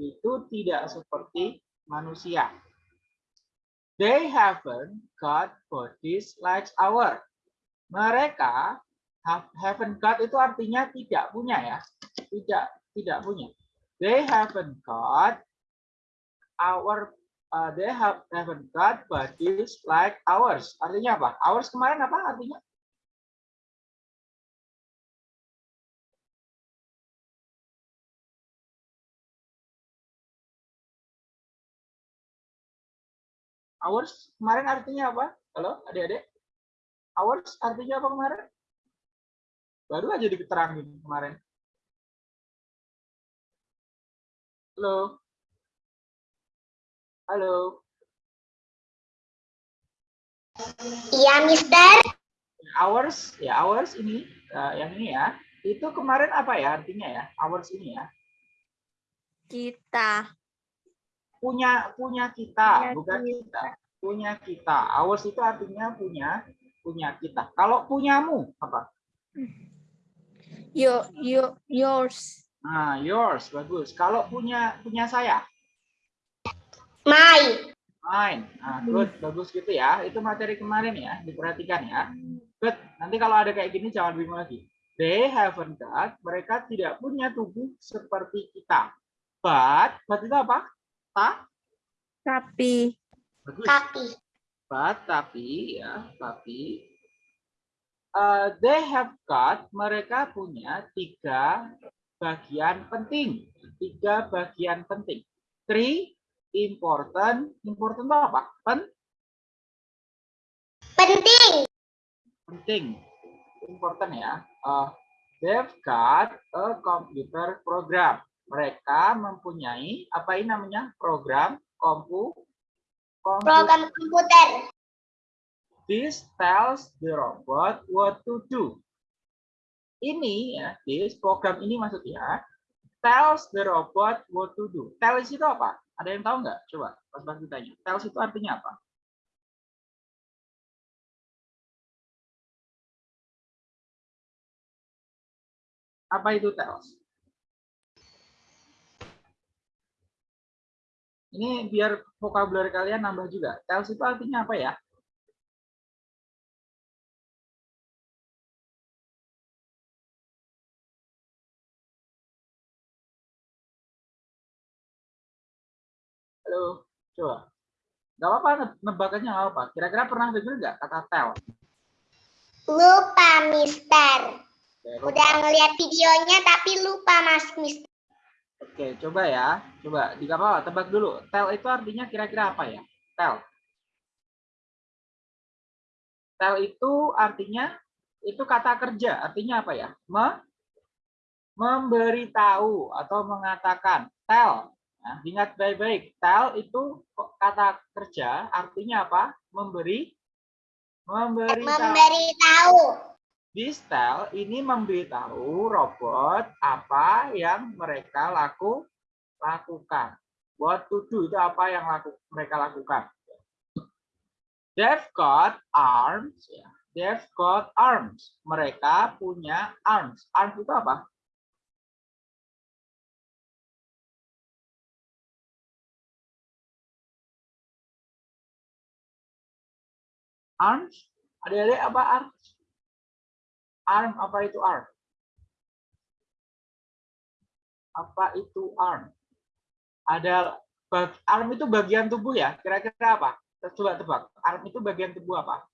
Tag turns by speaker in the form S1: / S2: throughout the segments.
S1: itu tidak seperti manusia. They haven't got bodies like our. Mereka have, haven't got itu artinya tidak punya ya. Tidak tidak punya. They haven't got our uh, they have haven't got bodies like ours. Artinya apa? Ours kemarin apa artinya? Hours kemarin artinya apa? Halo, adik-adik? Hours artinya apa kemarin? Baru aja diterangin kemarin. Halo. Halo.
S2: Iya, Mister.
S1: Hours, ya hours ini, uh, yang ini ya. Itu kemarin apa ya artinya ya? Hours ini ya.
S3: Kita.
S1: Punya punya kita,
S3: Punya
S1: bukan
S3: kita.
S1: kita. Punya kita. Hours itu artinya punya punya kita. Kalau punyamu apa?
S3: Yo, yo, yours.
S1: Nah, yours bagus. Kalau punya punya saya,
S2: My.
S1: mine. Nah, good, bagus gitu ya. Itu materi kemarin ya, diperhatikan ya. Good. Nanti kalau ada kayak gini jangan bingung lagi. They haven't got, mereka tidak punya tubuh seperti kita. But, but itu apa? Ta?
S3: Tapi.
S1: Bagus.
S2: Tapi.
S1: But, tapi ya, tapi uh, they have got, mereka punya tiga bagian penting. Tiga bagian penting. Three important, important itu apa? Pen,
S2: Penting.
S1: penting. Important ya. Uh, they've got a computer program. Mereka mempunyai apa ini namanya? Program kompu komputer.
S2: Program komputer.
S1: This tells the robot what to do. Ini ya, this program ini maksudnya tells the robot what to do. Tells itu apa? Ada yang tahu nggak? Coba pas pas ditanya. Tells itu artinya apa? Apa itu tells? Ini biar vocabulary kalian nambah juga. Tells itu artinya apa ya? Halo, coba. Gak apa-apa, nebakannya nggak apa. Kira-kira pernah dengar nggak kata tell?
S2: Lupa, Mister. Udah ngeliat videonya tapi lupa, Mas Mister.
S1: Oke, coba ya. Coba di apa? Tebak dulu. Tell itu artinya kira-kira apa ya? Tell. Tell itu artinya itu kata kerja. Artinya apa ya? Me, memberitahu atau mengatakan. Tell. Nah, ingat baik-baik. Tell itu kata kerja. Artinya apa? Memberi. Memberitahu.
S2: Memberitahu.
S1: This tell ini memberitahu robot apa yang mereka laku lakukan. What to do itu apa yang laku, mereka lakukan. They've got arms. Ya. They've got arms. Mereka punya arms. Arms itu apa? Arms? Adik-adik apa arms? Arm apa itu arm? Apa itu arm? Ada arm itu bagian tubuh ya? Kira-kira apa? Coba tebak. Arm itu bagian tubuh apa?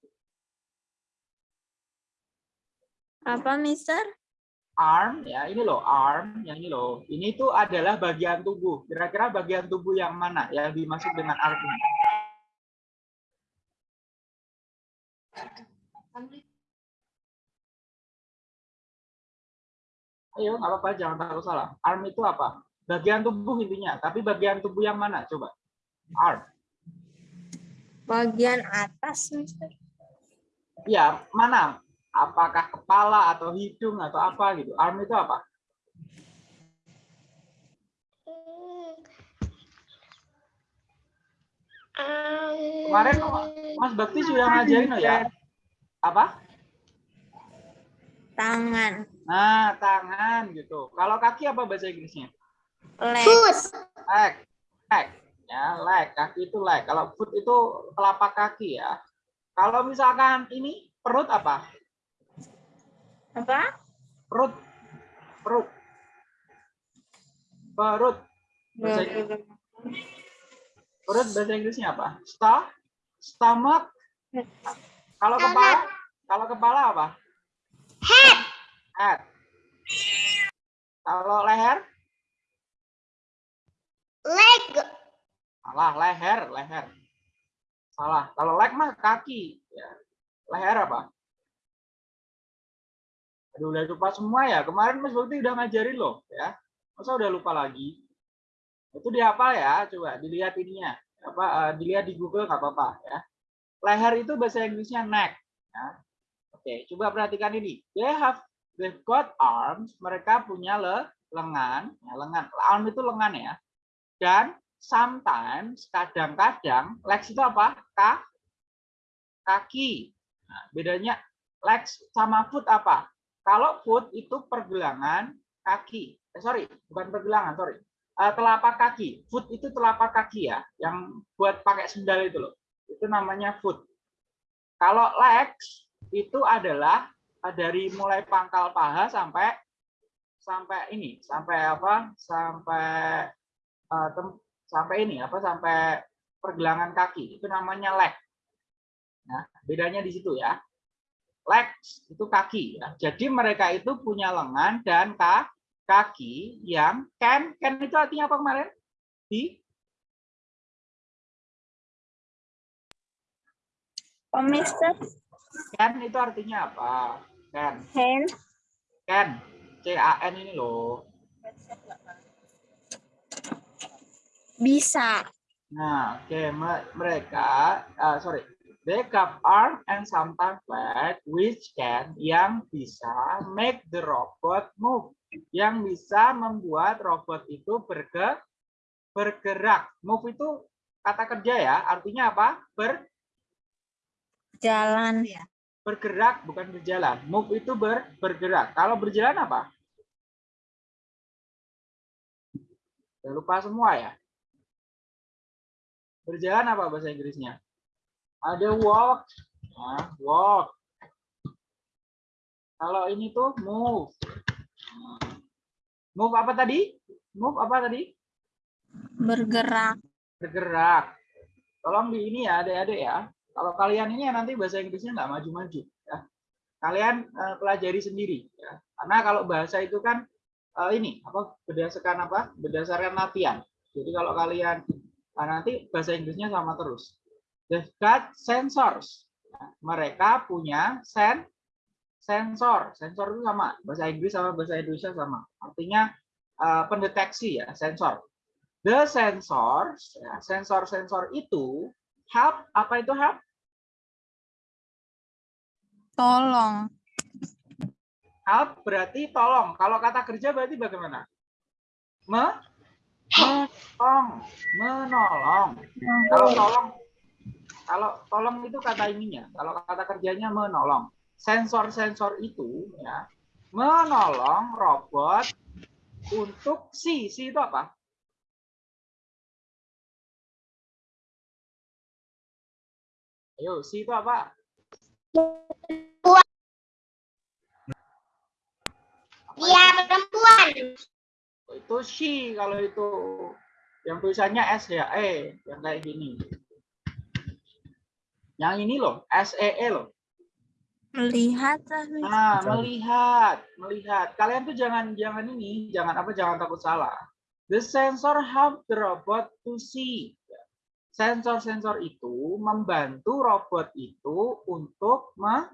S3: Apa, Mister?
S1: Arm ya, ini loh arm, yang ini loh. Ini tuh adalah bagian tubuh. Kira-kira bagian tubuh yang mana yang dimaksud dengan arm Ayo, nggak apa-apa, jangan takut salah. Arm itu apa? Bagian tubuh intinya, tapi bagian tubuh yang mana? Coba. Arm.
S3: Bagian atas, Mister.
S1: Ya, mana? Apakah kepala atau hidung atau apa gitu? Arm itu apa? Kemarin Mas Bakti sudah ngajarin ya. Apa?
S3: Tangan.
S1: Nah, tangan gitu. Kalau kaki apa bahasa Inggrisnya?
S3: Leg.
S2: Foot.
S1: leg, leg, ya leg, kaki itu leg. Kalau foot itu telapak kaki ya. Kalau misalkan ini perut apa?
S3: Apa?
S1: Perut, perut, perut. Bahasa Inggris- Perut bahasa Inggrisnya apa? Sta, stomach. Kalau kepala, kalau kepala apa?
S2: Head.
S1: Head. Kalau leher,
S2: Leg.
S1: salah leher, leher. Salah. Kalau leg mah kaki. Ya. Leher apa? Aduh, udah lupa semua ya. Kemarin Mas Bukti udah ngajarin loh, ya. Masa udah lupa lagi? Itu dihafal ya, coba dilihat ininya. Apa eh, dilihat di Google nggak apa-apa ya. Leher itu bahasa Inggrisnya neck. Ya. Oke, coba perhatikan ini. They have they've got arms. Mereka punya le, lengan, ya, lengan. Arm itu lengan ya. Dan sometimes, kadang-kadang, legs itu apa? Ka, kaki. Nah, bedanya legs sama foot apa? Kalau foot itu pergelangan kaki. Eh, sorry, bukan pergelangan, sorry. Eh, telapak kaki. Foot itu telapak kaki ya, yang buat pakai sendal itu loh. Itu namanya foot. Kalau legs itu adalah eh, dari mulai pangkal paha sampai sampai ini, sampai apa? Sampai tem- sampai ini apa? Sampai pergelangan kaki. Itu namanya leg. Nah, bedanya di situ ya. Legs itu kaki ya. Jadi mereka itu punya lengan dan ka- kaki yang can can itu artinya apa kemarin? Di
S3: Mister.
S1: Can itu artinya apa? Can.
S3: Hand.
S1: Can. C A N ini loh.
S3: Bisa.
S1: Nah, oke me- mereka ah, sorry. They have arm and sometimes leg which can yang bisa make the robot move. Yang bisa membuat robot itu berge, bergerak. Move itu kata kerja ya, artinya apa? Ber,
S3: Jalan.
S1: bergerak bukan berjalan. Move itu ber, bergerak. Kalau berjalan apa? Udah lupa semua ya. Berjalan apa bahasa Inggrisnya? Ada walk, Nah, walk. Kalau ini tuh move. Move apa tadi? Move apa tadi?
S3: Bergerak.
S1: Bergerak. Tolong di ini ya, adik-adik ya. Kalau kalian ini ya nanti bahasa Inggrisnya nggak maju-maju. Ya. Kalian eh, pelajari sendiri. Ya. Karena kalau bahasa itu kan eh, ini apa berdasarkan apa? Berdasarkan latihan. Jadi kalau kalian nah, nanti bahasa Inggrisnya sama terus. They've got sensors. Ya, mereka punya sen sensor. Sensor itu sama. Bahasa Inggris sama bahasa Indonesia sama. Artinya eh, pendeteksi ya, sensor. The sensors, ya, sensor-sensor itu help. Apa itu help?
S3: Tolong.
S1: Help berarti tolong. Kalau kata kerja berarti bagaimana? Me, menolong, menolong. Kalau tolong, kalau tolong itu kata ininya. Kalau kata kerjanya menolong. Sensor-sensor itu ya menolong robot untuk si si itu apa? Ayo, si itu apa?
S2: Dia perempuan.
S1: itu she kalau itu yang tulisannya S ya E yang kayak gini. Yang ini loh S E E loh.
S3: Melihat. ah,
S1: nah melihat melihat. Kalian tuh jangan jangan ini jangan apa jangan takut salah. The sensor help the robot to see sensor-sensor itu membantu robot itu untuk me-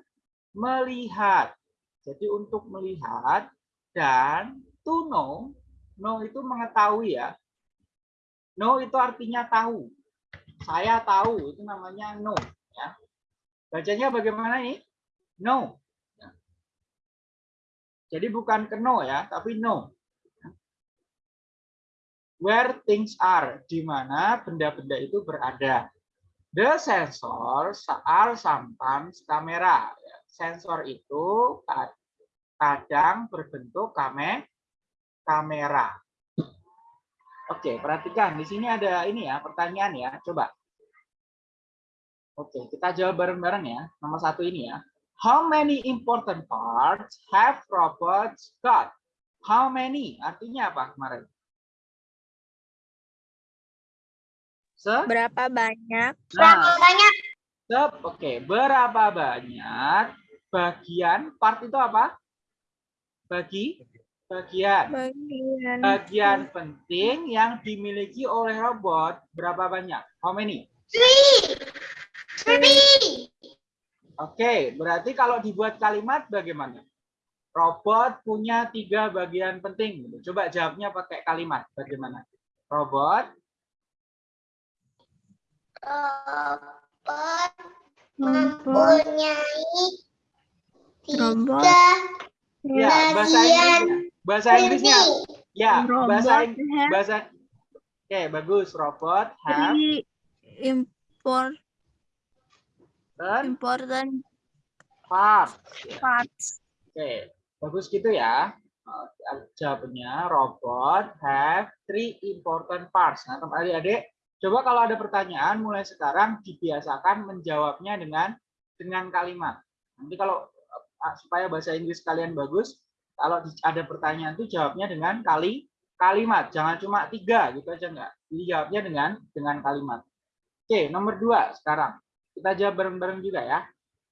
S1: melihat. Jadi untuk melihat dan to know know itu mengetahui ya. Know itu artinya tahu. Saya tahu itu namanya know ya. Bacanya bagaimana nih know. Jadi bukan ke know ya tapi know where things are di mana benda-benda itu berada the sensors are sometimes kamera sensor itu ka- kadang berbentuk kame kamera Oke, perhatikan di sini ada ini ya pertanyaan ya. Coba. Oke, kita jawab bareng-bareng ya. Nomor satu ini ya. How many important parts have robots got? How many? Artinya apa kemarin? Se?
S3: Berapa banyak
S2: Berapa
S1: Nah,
S2: banyak?
S1: se- oke. Berapa banyak bagian part itu apa? Bagi bagian.
S3: bagian
S1: Bagian penting yang dimiliki oleh robot berapa banyak? How many?
S2: Three. Three.
S1: Oke, berarti kalau dibuat kalimat bagaimana? Robot punya tiga bagian penting. gitu. Coba jawabnya pakai kalimat. Bagaimana? Robot
S2: Robot
S3: robot
S2: mempunyai
S3: Robot.
S2: tiga
S1: ya bahasa
S2: bagian.
S1: Bahasa Inggrisnya. Ya, bahasa
S3: robot have
S1: bahasa Oke, bagus. Robot have
S3: three import important
S1: parts.
S3: Parts
S1: Oke, bagus gitu ya. Jawabannya robot have three important parts. Nah, teman adik-adik, coba kalau ada pertanyaan mulai sekarang dibiasakan menjawabnya dengan dengan kalimat. Nanti kalau uh, supaya bahasa Inggris kalian bagus, kalau ada pertanyaan itu jawabnya dengan kali kalimat. Jangan cuma tiga gitu aja enggak. Jadi jawabnya dengan dengan kalimat. Oke, nomor dua sekarang. Kita jawab bareng-bareng juga ya.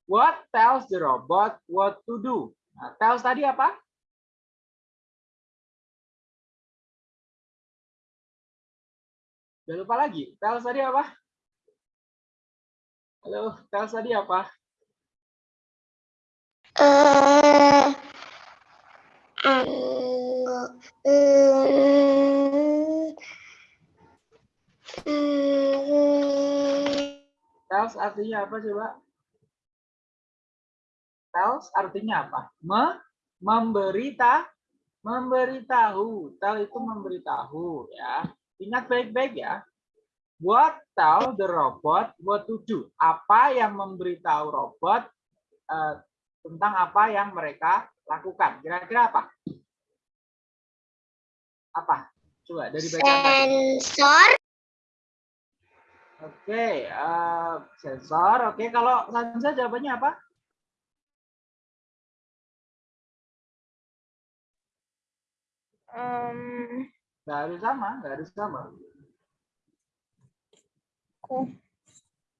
S1: What tells the robot what to do? Nah, tells tadi apa? Udah lupa lagi. Tells tadi apa? Halo, tells tadi apa?
S2: Anu, mm, mm,
S1: Tells artinya apa coba? Tells artinya apa? Me, memberita, memberitahu. Tell itu memberitahu ya. Ingat baik-baik ya. What tell the robot what to do? Apa yang memberitahu robot eh, tentang apa yang mereka lakukan? Kira-kira apa? Apa? Coba dari tadi.
S2: sensor
S1: Oke, eh, sensor. Oke, kalau Sanza jawabannya apa?
S3: um,
S1: Nggak harus sama, nggak harus sama.
S3: Oh.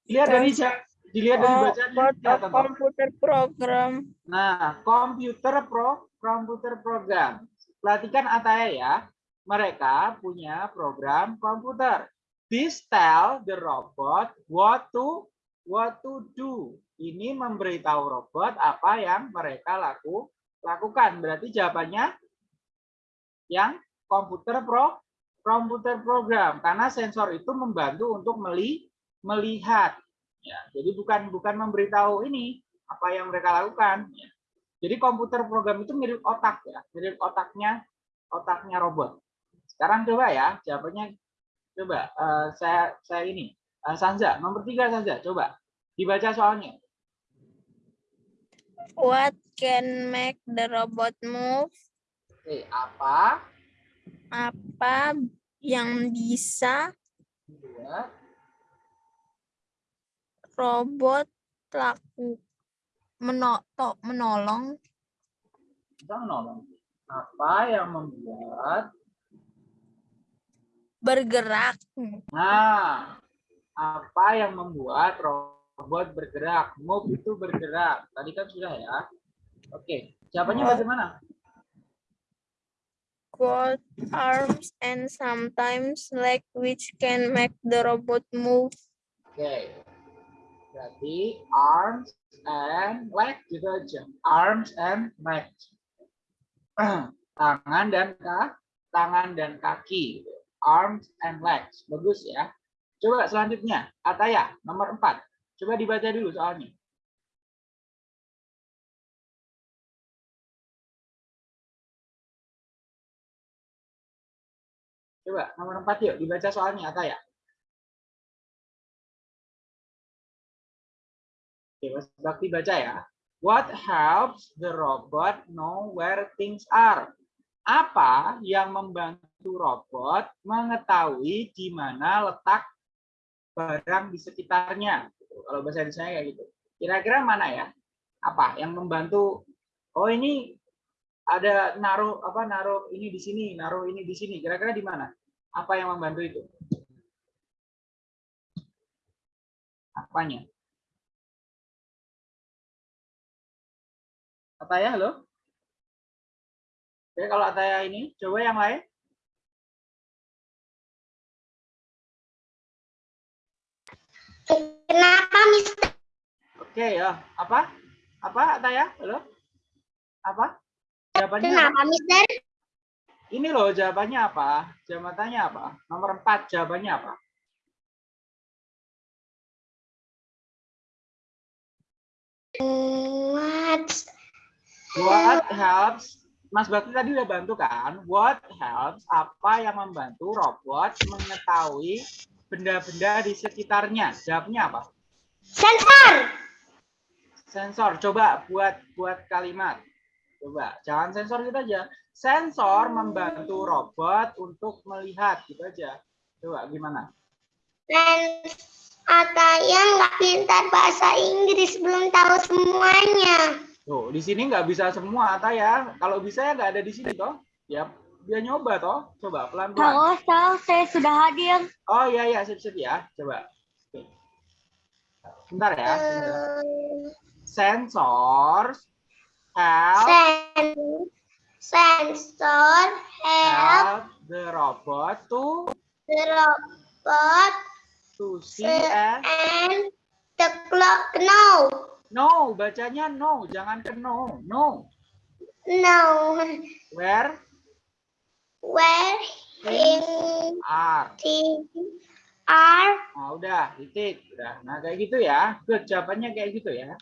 S1: Dilihat dari ja- dilihat dari
S3: oh,
S1: bacaan.
S3: komputer program
S1: Nah, komputer pro, komputer program. Perhatikan Ataya ya. Mereka punya program komputer. This tell the robot what to what to do. Ini memberitahu robot apa yang mereka laku lakukan. Berarti jawabannya yang komputer pro komputer program karena sensor itu membantu untuk meli, melihat. Ya, jadi bukan bukan memberitahu ini apa yang mereka lakukan. Ya. Jadi komputer program itu mirip otak ya, mirip otaknya otaknya robot. Sekarang coba ya, jawabannya coba eh, saya saya ini Eh, Sanza nomor tiga Sanza coba dibaca soalnya.
S3: what can make the robot move
S1: Oke, apa
S3: apa yang bisa robot laku menotok menolong
S1: bisa menolong? Apa yang membuat
S3: bergerak
S1: Nah, apa yang membuat robot bergerak? Move itu bergerak. Tadi kan sudah ya. Oke, jawabannya bagaimana?
S3: Both arms and sometimes leg which can make the robot move
S1: Oke. Berarti arms and leg gitu aja. Arms and legs. Tangan dan kaki, tangan dan kaki. Arms and legs. Bagus ya. Coba selanjutnya, Ataya nomor 4. Coba dibaca dulu soalnya. Coba nomor 4 yuk dibaca soalnya Ataya. Oke, Mas Bakti baca ya. What helps the robot know where things are? Apa yang membantu robot mengetahui di mana letak barang di sekitarnya? Kalau bahasa Indonesia kayak gitu. Kira-kira mana ya? Apa yang membantu? Oh ini ada naruh apa naruh ini di sini, naruh ini di sini. Kira-kira di mana? Apa yang membantu itu? Apanya? Ataya, halo? Oke, kalau Ataya ini, coba yang lain.
S2: Kenapa, Mister?
S1: Oke ya, apa? Apa Ataya? Halo? Apa? Jawabannya apa?
S2: Kenapa, Mister?
S1: Ini loh jawabannya apa? Jawabannya apa? Nomor 4 jawabannya apa?
S2: What?
S1: What helps? Mas Bakti tadi udah bantu kan? What helps? Apa yang membantu robot mengetahui benda-benda di sekitarnya? Jawabnya apa?
S2: Sensor.
S1: Sensor. Coba buat buat kalimat. Coba, jangan sensor gitu aja. Sensor membantu robot untuk melihat gitu aja. Coba gimana?
S2: Ataya nggak pintar bahasa Inggris, belum tahu semuanya.
S1: Tuh, di sini nggak bisa semua, Ata ya. Kalau bisa ya nggak ada di sini toh. Ya, dia nyoba toh. Coba pelan-pelan.
S4: Halo, Sal, saya sudah hadir.
S1: Oh iya iya, sip-sip ya. Coba. Bentar ya. sebentar.
S2: Eh,
S1: Sensors help
S2: sen sensor help
S1: help the robot to
S2: the robot
S1: to see and
S2: and the clock. No,
S1: no, bacanya no, jangan ke no. No.
S2: no.
S1: Where
S2: Where in
S1: are.
S2: are
S1: Nah, udah, titik. Udah. Nah, kayak gitu ya. Good, jawabannya kayak gitu ya.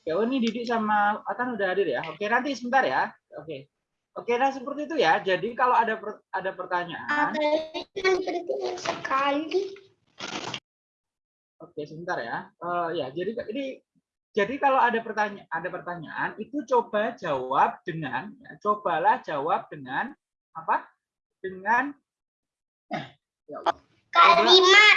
S1: Oke, oh ini Didik sama Atan udah hadir ya. Oke, nanti sebentar ya. Oke. Oke, nah seperti itu ya. Jadi kalau ada per- ada pertanyaan,
S2: penting sekali.
S1: oke sebentar ya. Eh, ya, jadi ini jadi kalau ada pertanyaan ada pertanyaan itu coba jawab dengan ya, cobalah jawab dengan apa? Dengan
S2: Kalimat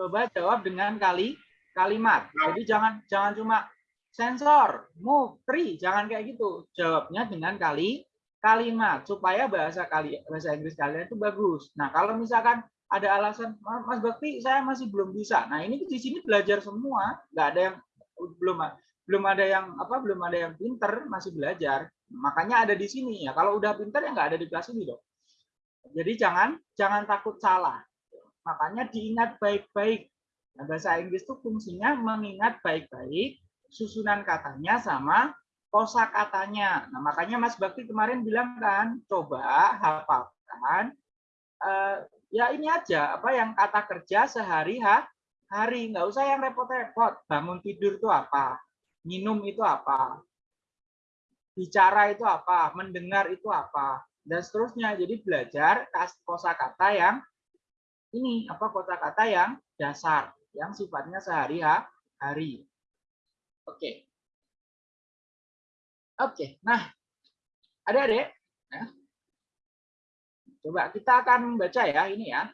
S1: coba jawab dengan kali kalimat. Jadi jangan jangan cuma sensor, move, tree, jangan kayak gitu. Jawabnya dengan kali kalimat supaya bahasa kali bahasa Inggris kalian itu bagus. Nah, kalau misalkan ada alasan "Ma- Mas Bakti saya masih belum bisa. Nah, ini di sini belajar semua, nggak ada yang belum belum ada yang apa belum ada yang pinter masih belajar. Makanya ada di sini ya. Kalau udah pinter ya nggak ada di kelas ini dong. Jadi jangan jangan takut salah. Makanya diingat baik-baik. Nah, bahasa Inggris itu fungsinya mengingat baik-baik susunan katanya sama kosa katanya. Nah, makanya Mas Bakti kemarin bilang kan, coba hafalkan eh, ya ini aja apa yang kata kerja sehari ha, hari nggak usah yang repot-repot. Bangun tidur itu apa? Minum itu apa? Bicara itu apa? Mendengar itu apa? Dan seterusnya. Jadi belajar kosa kata yang ini apa kata-kata yang dasar yang sifatnya sehari-hari. Oke. Oke. Nah, adik-adik, ya. coba kita akan baca ya ini ya.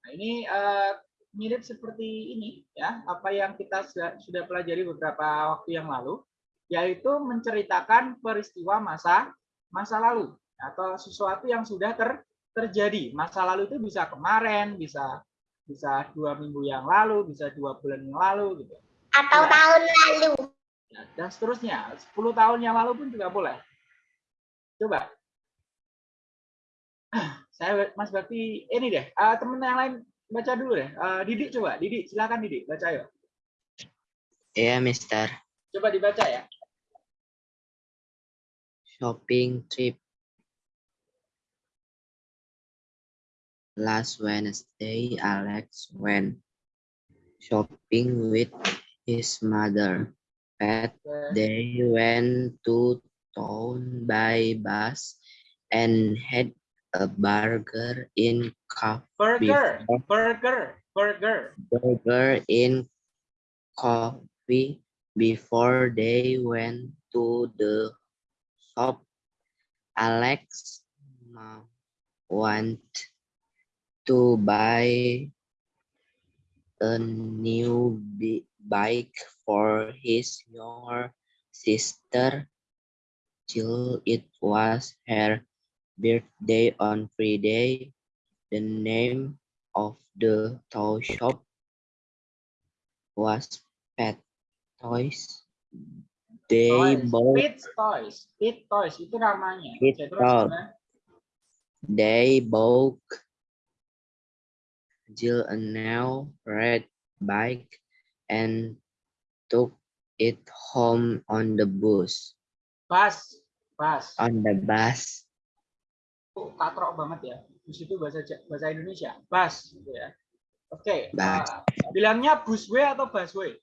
S1: Nah, ini eh, mirip seperti ini ya, apa yang kita sudah, sudah pelajari beberapa waktu yang lalu, yaitu menceritakan peristiwa masa masa lalu atau sesuatu yang sudah ter, terjadi. Masa lalu itu bisa kemarin, bisa bisa dua minggu yang lalu, bisa dua bulan yang lalu gitu.
S2: Atau
S1: Ya.
S2: tahun lalu.
S1: Ya, dan seterusnya. 10 tahun yang lalu pun juga boleh. Coba. Saya Mas Bakti ini deh. eh, temen yang lain baca dulu deh. Eh, Didik coba. Didik silakan Didik baca yuk.
S5: Iya, Mister.
S1: Coba dibaca ya.
S5: Shopping trip. Last Wednesday, Alex went shopping with his mother.
S1: Oke.
S5: they went to town by bus and had a burger in coffee.
S1: Burger, burger, burger.
S5: burger in coffee before they went to the shop. Alex want to buy a new bike for his younger sister. Jill, it was her birthday on Friday. The name of the toy shop was Pet Toys. They
S1: Toys.
S5: bought
S1: Pit Toys. Pit Toys itu namanya.
S5: Pit Toys. They bought Jill a new red bike and took it home on the bus.
S1: Bus. Bus.
S5: On the bus,
S1: Itu katrok banget ya. Bus itu bahasa bahasa Indonesia. Bus gitu ya. Oke.
S5: Bus.
S1: eh, bilangnya busway atau busway?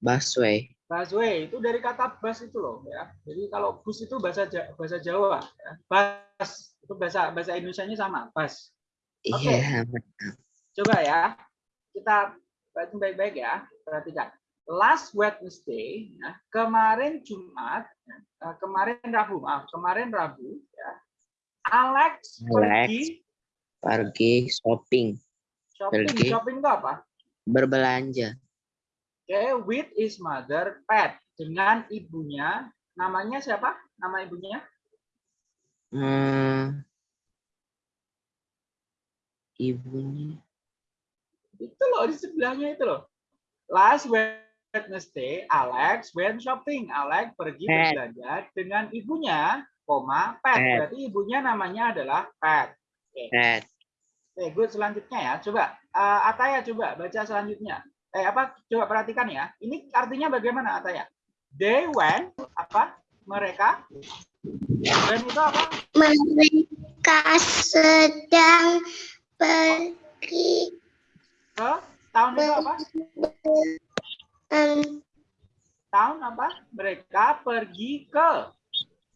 S5: busway,
S1: Busway itu dari kata bus itu loh ya. Jadi kalau bus itu bahasa bahasa Jawa ya. Bus itu bahasa bahasa Indonesianya sama, bus. Oke.
S5: Iya,
S1: Coba ya. Kita baca baik-baik ya. Perhatikan. Last Wednesday, ya, kemarin Jumat, ya, eh, kemarin Rabu, maaf, kemarin Rabu, ya, Alex,
S5: Alex.
S1: pergi
S5: pergi shopping,
S1: shopping.
S5: pergi.
S1: Shopping itu apa?
S5: berbelanja.
S1: Oke, with his mother pet dengan ibunya. Namanya siapa? Nama ibunya?
S5: Hmm, ibunya
S1: Itu loh di sebelahnya itu loh. Last Wednesday, Alex went shopping. Alex pergi
S5: Pet.
S1: berbelanja dengan ibunya, koma pet.
S5: Pet.
S1: Berarti ibunya namanya adalah pet.
S5: Pet.
S1: Oke, good selanjutnya ya. Coba eh, Ataya coba baca selanjutnya. Eh apa? Coba perhatikan ya. Ini artinya bagaimana Ataya? They went apa? Mereka went itu apa?
S2: Mereka sedang pergi
S1: Ke tahun itu apa?
S2: em,
S1: Tahun apa? Mereka pergi ke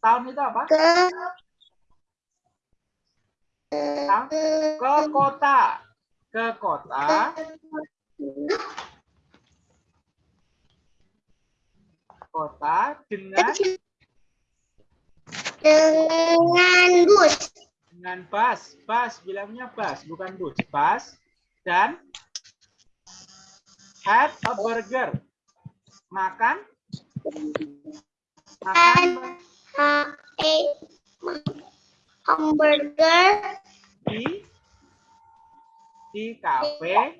S1: tahun itu apa?
S2: ke
S1: Tahun ke kota. Ke kota. Kota dengan
S2: dengan bus
S1: dengan bus. Bus bilangnya bus, bukan bus. Bus dan had a burger. Makan. Makan.
S2: Ha- eh, hamburger.
S1: Di di kafe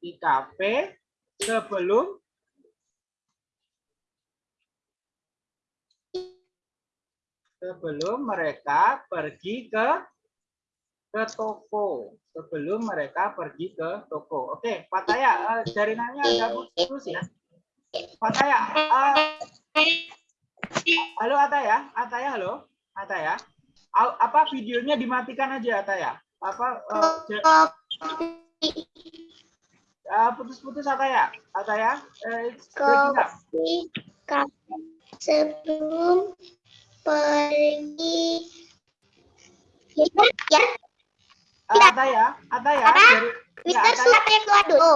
S1: di kafe sebelum. Sebelum mereka pergi ke ke toko sebelum mereka pergi ke toko. Oke, Pak Taya, eh, jaringannya agak putus ya. Pak Taya, eh, halo Ataya, Ataya halo, Ataya. Apa videonya dimatikan aja Ataya? Apa eh, eh, putus-putus Ataya? Ataya, eh, up.
S2: kopi kafe sebelum pergi ya
S1: Eh, Ataya, Ataya,
S2: Apa?
S1: jari- ya,
S2: Mister Suap yang keluar dulu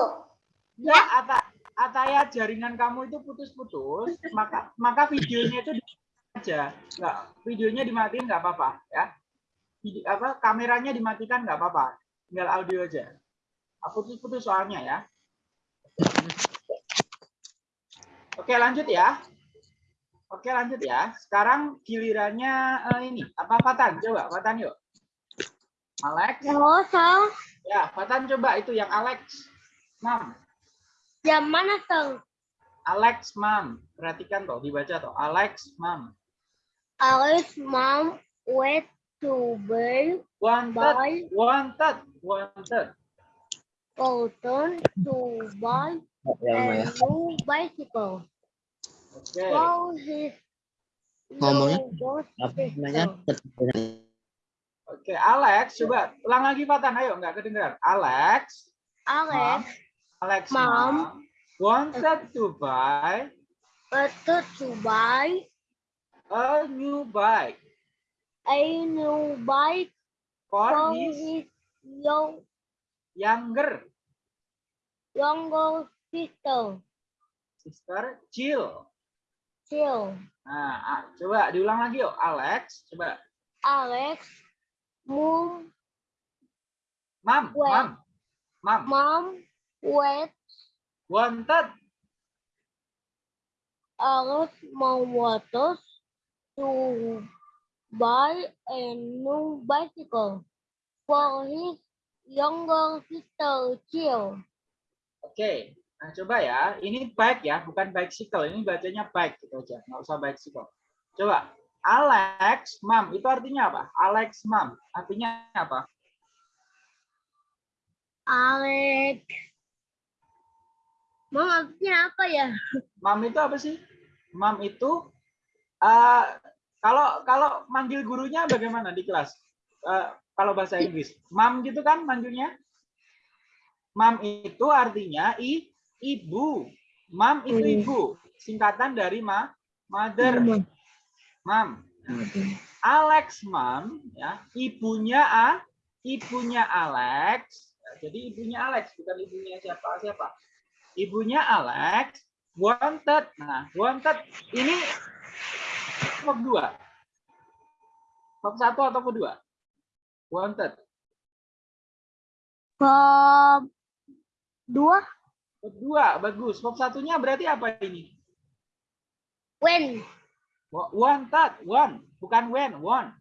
S1: ya, Ata, Ataya jaringan kamu itu putus-putus, maka maka videonya itu aja, nggak videonya dimatiin nggak apa-apa ya. Vide- apa kameranya dimatikan nggak apa-apa, tinggal audio aja. Putus-putus soalnya ya. Oke lanjut ya. Oke lanjut ya. Sekarang gilirannya eh, ini apa Fatan? Coba Fatan yuk. Alex.
S4: Halo, Sang.
S1: Ya, Fatan coba itu yang Alex. Mam.
S4: Jam mana, Sang?
S1: Alex Mam. Perhatikan toh, dibaca toh. Alex Mam.
S4: Alice mom went to buy
S1: Wanted,
S4: buy
S1: wanted, wanted.
S4: cotton to buy a new bicycle.
S1: Oke.
S4: For his
S5: Ngomongnya apa namanya?
S1: Oke, Alex, coba ulang lagi Fatan. Ayo, nggak kedengeran. Alex,
S4: Alex
S1: Alex
S4: Mom.
S1: Mam wanted to buy
S4: wanted to buy
S1: a new bike
S4: a new bike
S1: for
S4: for
S1: his
S4: his young,
S1: younger
S4: younger sister.
S1: sister Jill.
S4: chill.
S1: Nah, ah, coba diulang lagi yuk, Alex. Coba,
S4: Alex, mom,
S1: mam,
S4: Wait.
S1: mam, mam.
S4: mom, wait.
S1: Wanted.
S4: Alex mom wanted to buy a new bicycle for his younger sister Jill.
S1: Oke, nah coba ya. Ini bike ya, bukan bicycle. Ini bacanya bike gitu aja, nggak usah bicycle. Coba, Alex, mam, itu artinya apa? Alex, mam, artinya apa?
S4: Alex. Mom artinya apa ya?
S1: Mam itu apa sih? Mam itu eh, kalau kalau manggil gurunya bagaimana di kelas? Eh, kalau bahasa Inggris, mam gitu kan manggilnya? Mam itu artinya i, ibu. Mam itu
S3: Hmm.
S1: ibu, singkatan dari ma, mother. Mam. Alex mam ya, ibunya a, ibunya Alex. Ya, jadi ibunya Alex bukan ibunya siapa siapa. Ibunya Alex wanted. Nah, wanted ini bab dua. Bab satu atau kedua? Wanted.
S4: Bab dua.
S1: Bab dua, bagus. Bab satunya berarti apa ini?
S4: When.
S1: Wa- Wanted, one, bukan when, one.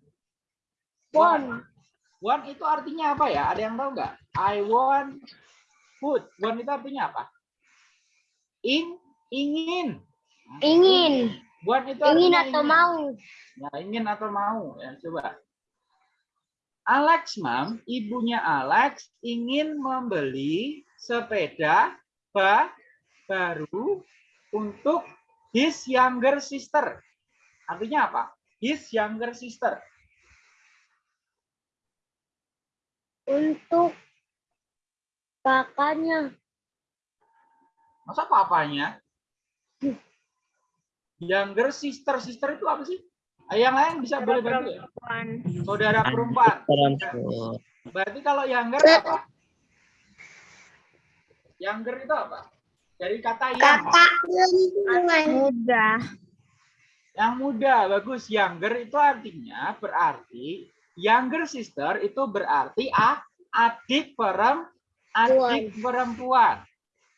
S4: One.
S1: One itu artinya apa ya? Ada yang tahu nggak? I want food. One itu artinya apa? In, ingin.
S4: Ingin.
S1: One itu
S4: Ingin atau mau.
S1: Ya, ingin atau mau. Ya, coba. Alex, Mam, ibunya Alex ingin membeli sepeda ba- baru untuk his younger sister. Artinya apa? His younger sister.
S4: Untuk kakaknya.
S1: Masa papanya? Younger sister. Sister itu apa sih? Yang lain bisa boleh bantu ya? Saudara perempuan. Berarti kalau younger apa? Younger itu apa? Dari kata yang.
S2: Kakak.
S3: Muda.
S1: Yang muda, bagus. Younger itu artinya berarti younger sister itu berarti a, adik perem, adik perempuan.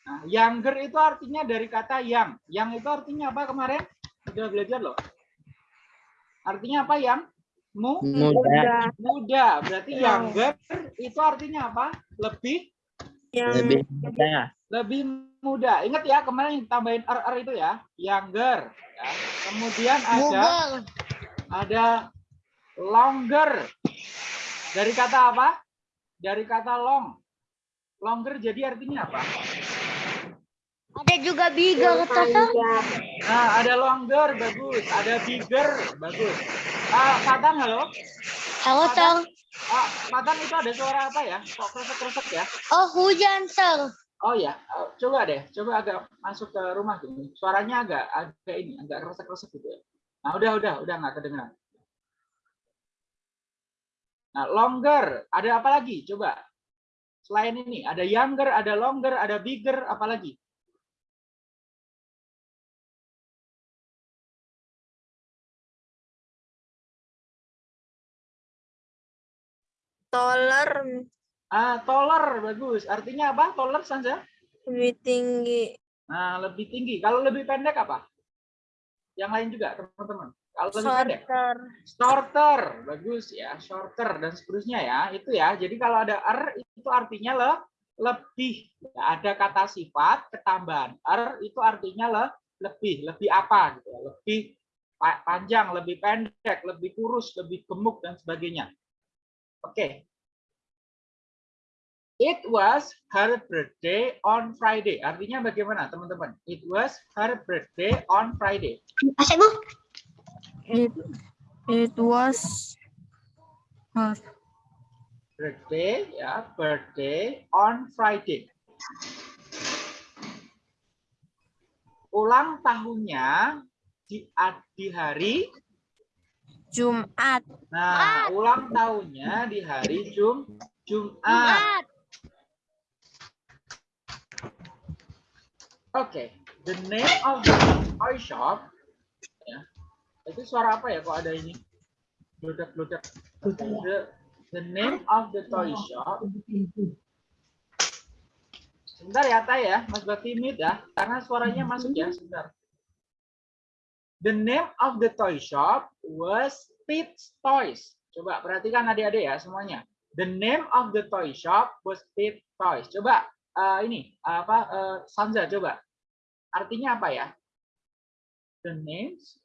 S1: Nah, younger itu artinya dari kata yang. Yang itu artinya apa kemarin? Sudah belajar loh. Artinya apa yang? Mu,
S5: Muda.
S3: Muda.
S1: muda. Berarti younger itu artinya apa? Lebih
S3: Yang
S5: Lebih muda.
S1: lebih muda. Ingat ya kemarin yang tambahin er itu ya, younger. ya. Kemudian ada
S4: Google.
S1: ada longer. Dari kata apa? Dari kata long. Longer jadi artinya apa?
S4: Ada juga bigger.
S1: Nah, ada longer, bagus. Ada bigger, bagus. Ah, Fatan, halo.
S4: Halo, Sir.
S1: Ah, Fatan itu ada suara apa ya? Kok kresek-kresek ya?
S4: Oh, hujan, Sir.
S1: Oh ya, coba deh, coba agak masuk ke rumah gini. Suaranya agak agak ini, agak kresek-kresek gitu ya. Nah, udah, udah, udah nggak kedengeran. Nah, longer, ada apa lagi? Coba. Selain ini, ada younger, ada longer, ada bigger, apa lagi?
S3: taller
S1: Ah, taller, bagus. Artinya apa? Taller, Sanja?
S3: lebih tinggi.
S1: Nah, lebih tinggi. Kalau lebih pendek apa? Yang lain juga, teman-teman. Kalau lebih pendek?
S3: Shorter.
S1: Shorter, bagus ya, shorter dan seterusnya ya, itu ya. Jadi kalau ada er itu artinya le, lebih. Ya, ada kata sifat ketambahan er itu artinya le, lebih, lebih apa gitu ya, lebih pa- panjang, lebih pendek, lebih kurus, lebih gemuk dan sebagainya. Oke. It was her birthday on Friday. Artinya bagaimana, teman-teman? It was her birthday on Friday.
S2: Asik, Bu.
S3: It, it was her
S1: birthday ya birthday on Friday ulang tahunnya di, di hari
S3: Jumat.
S1: nah ulang tahunnya di hari Jum Jumat
S4: Jumat.
S1: Oke the name of the toy shop Itu suara apa ya kok ada ini? Bludak-bludak. The, the name of the toy shop. Sebentar ya, Tay ya. Mas Bakti mute ya. Karena suaranya masuk ya. Sebentar. The name of the toy shop was Pete's Toys. Coba perhatikan adik-adik ya semuanya. The name of the toy shop was Pete's Toys. Coba eh, ini apa eh, Sanza coba. Artinya apa ya? The names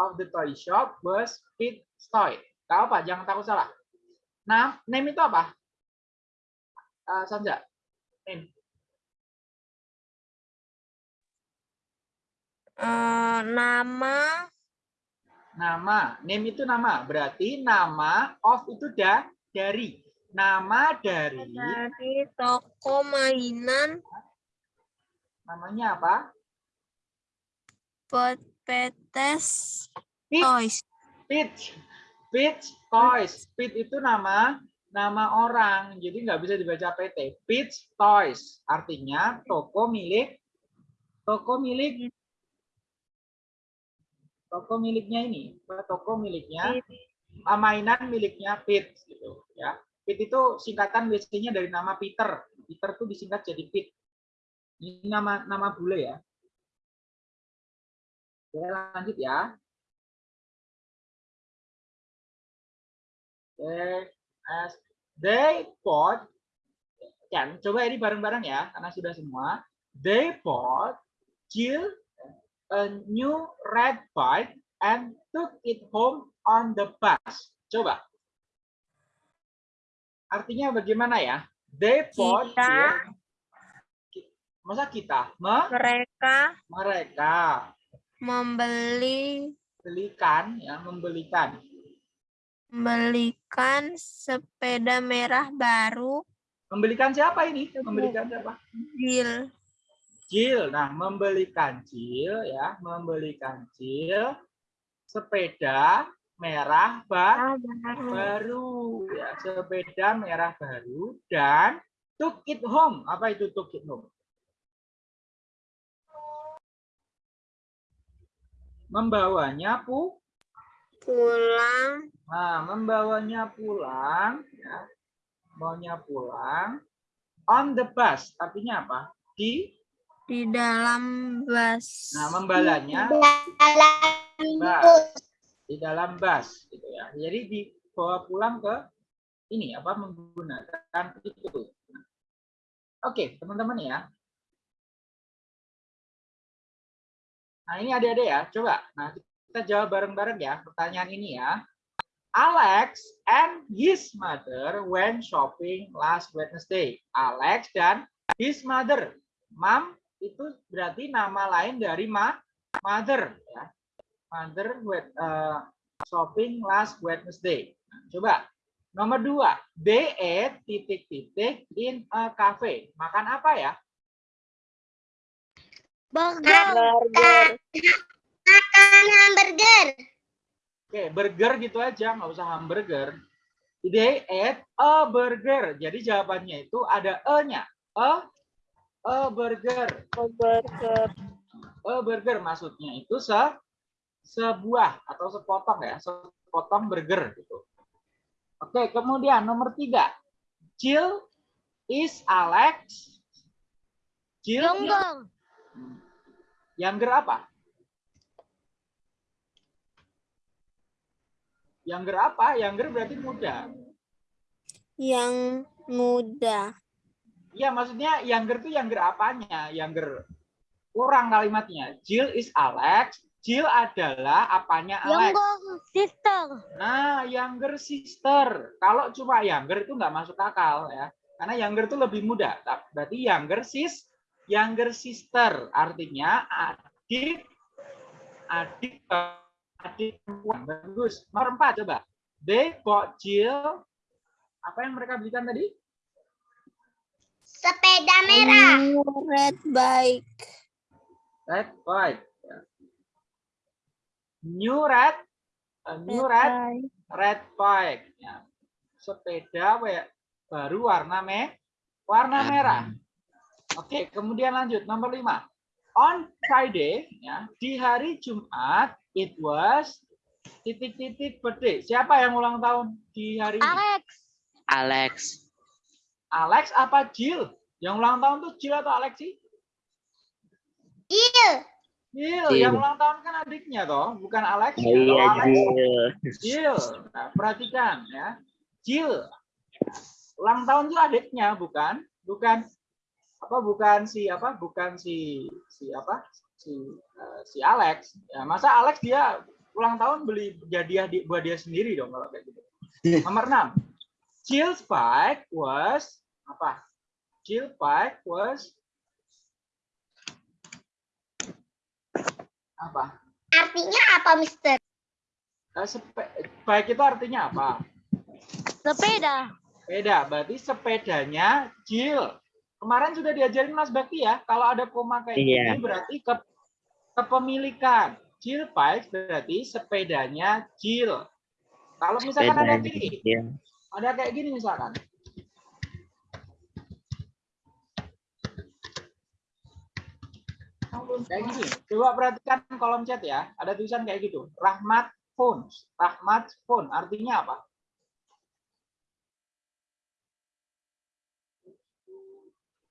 S1: of the toy shop was Pete's Toy. Tahu apa? Jangan takut salah. Nah, name itu apa? Eh, Sanza. Name.
S3: Eh, nama
S1: Nama, name itu nama. Berarti nama of itu dah dari. Nama dari
S3: dari toko mainan
S1: namanya apa?
S3: Pot Petes
S1: Pete.
S3: Toys.
S1: Peach. Peach Toys. Pete itu nama nama orang. Jadi nggak bisa dibaca PT. Peach Toys. Artinya toko milik toko milik toko miliknya ini. Toko miliknya ah, mainan miliknya Pete gitu ya. Pete itu singkatan biasanya dari nama Peter. Peter tuh disingkat jadi Pete. Ini nama nama bule ya. Oke, lanjut ya. Oke, as they bought kan coba ini bareng-bareng ya karena sudah semua. They bought Jill a new red bike and took it home on the bus. Coba. Artinya bagaimana ya? They bought
S3: Kita.
S1: Jill. Masa kita? Me-
S3: Mereka
S1: mereka
S3: membeli
S1: belikan ya, membelikan.
S3: membelikan sepeda merah baru
S1: Membelikan siapa ini? Membelikan siapa?
S3: Jill
S1: Jill. Nah, membelikan Jill ya, membelikan Jill sepeda merah ba-
S3: baru.
S1: baru ya, sepeda merah baru dan took it home. Apa itu took it home? Membawanya pu
S3: pulang
S1: Nah, membawanya pulang, ya, membawanya pulang on the bus. Artinya apa? Di,
S3: di dalam bus.
S1: nah, membalanya
S2: Dalam
S1: bus, di dalam bus, gitu ya. Jadi dibawa pulang ke ini apa menggunakan itu. Oke, teman-teman ya. Nah, ini adik-adik ya, coba. Nah, kita jawab bareng-bareng ya pertanyaan ini ya. Alex and his mother went shopping last Wednesday. Alex dan his mother. Mom itu berarti nama lain dari ma mother ya. Mother went uh, shopping last Wednesday. Coba nomor dua, they ate titik-titik in a cafe. Makan apa ya?
S4: Burger.
S3: Burger.
S2: makan hamburger.
S1: Oke, burger gitu aja, nggak usah hamburger. They ate a burger. Jadi jawabannya itu ada e-nya. A, a burger.
S3: Burger.
S1: A burger maksudnya itu se sebuah atau sepotong ya, sepotong burger gitu. Oke, kemudian nomor tiga. Jill is Alex. Jill
S4: Younger.
S1: Younger apa? Younger apa? Younger berarti muda.
S3: Yang muda.
S1: Iya, maksudnya younger tuh younger apanya? Younger kurang kalimatnya. Jill is Alex. Jill adalah apanya Alex?
S4: Younger sister.
S1: Nah, younger sister. Kalau cuma younger itu nggak masuk akal ya. Karena younger itu lebih muda. Berarti younger sis, younger sister. Artinya adik, adik, adik perempuan. Bagus. Nomor empat coba. They bought Jill. Apa yang mereka belikan tadi?
S2: Sepeda merah.
S3: Red bike.
S1: Red bike. New red, a new red,
S3: bike.
S1: red bike. Ya. Sepeda baru warna me, warna merah. Oke, kemudian lanjut nomor lima. On Friday, ya, di hari Jumat, it was titik-titik birthday. Siapa yang ulang tahun di hari ini?
S4: Alex.
S5: Alex.
S1: Alex apa Jill? Yang ulang tahun tuh Jill atau Alex sih?
S2: Jill.
S1: Jill.
S5: Jill.
S1: Yang ulang tahun kan adiknya toh, bukan Alex.
S5: Oh,
S1: ya.
S5: Iya,
S1: Alex,
S5: Jill.
S1: Jill. Nah, perhatikan ya. Jill. Ulang tahun itu adiknya, bukan? Bukan apa bukan si apa? Bukan si si apa? Si eh, si Alex. Ya, masa Alex dia ulang tahun beli hadiah di, buat dia sendiri dong kalau kayak gitu. Nomor 6. Jill's bike was apa? Jill bike was apa?
S2: Artinya apa, Mister?
S1: Sepe- bike itu artinya apa?
S4: Sepeda.
S1: Sepeda, berarti sepedanya Jill. Kemarin sudah diajarin Mas Bakti ya, kalau ada koma kayak
S5: Iya.
S1: gini berarti ke kepemilikan. Jill bike berarti sepedanya Jill. Kalau misalkan ada
S5: Sepedanya
S1: gini,
S5: Jill.
S1: ada kayak gini misalkan. Kayak gini. Coba perhatikan kolom chat ya. Ada tulisan kayak gitu. Rahmat phone. Rahmat phone. Artinya apa?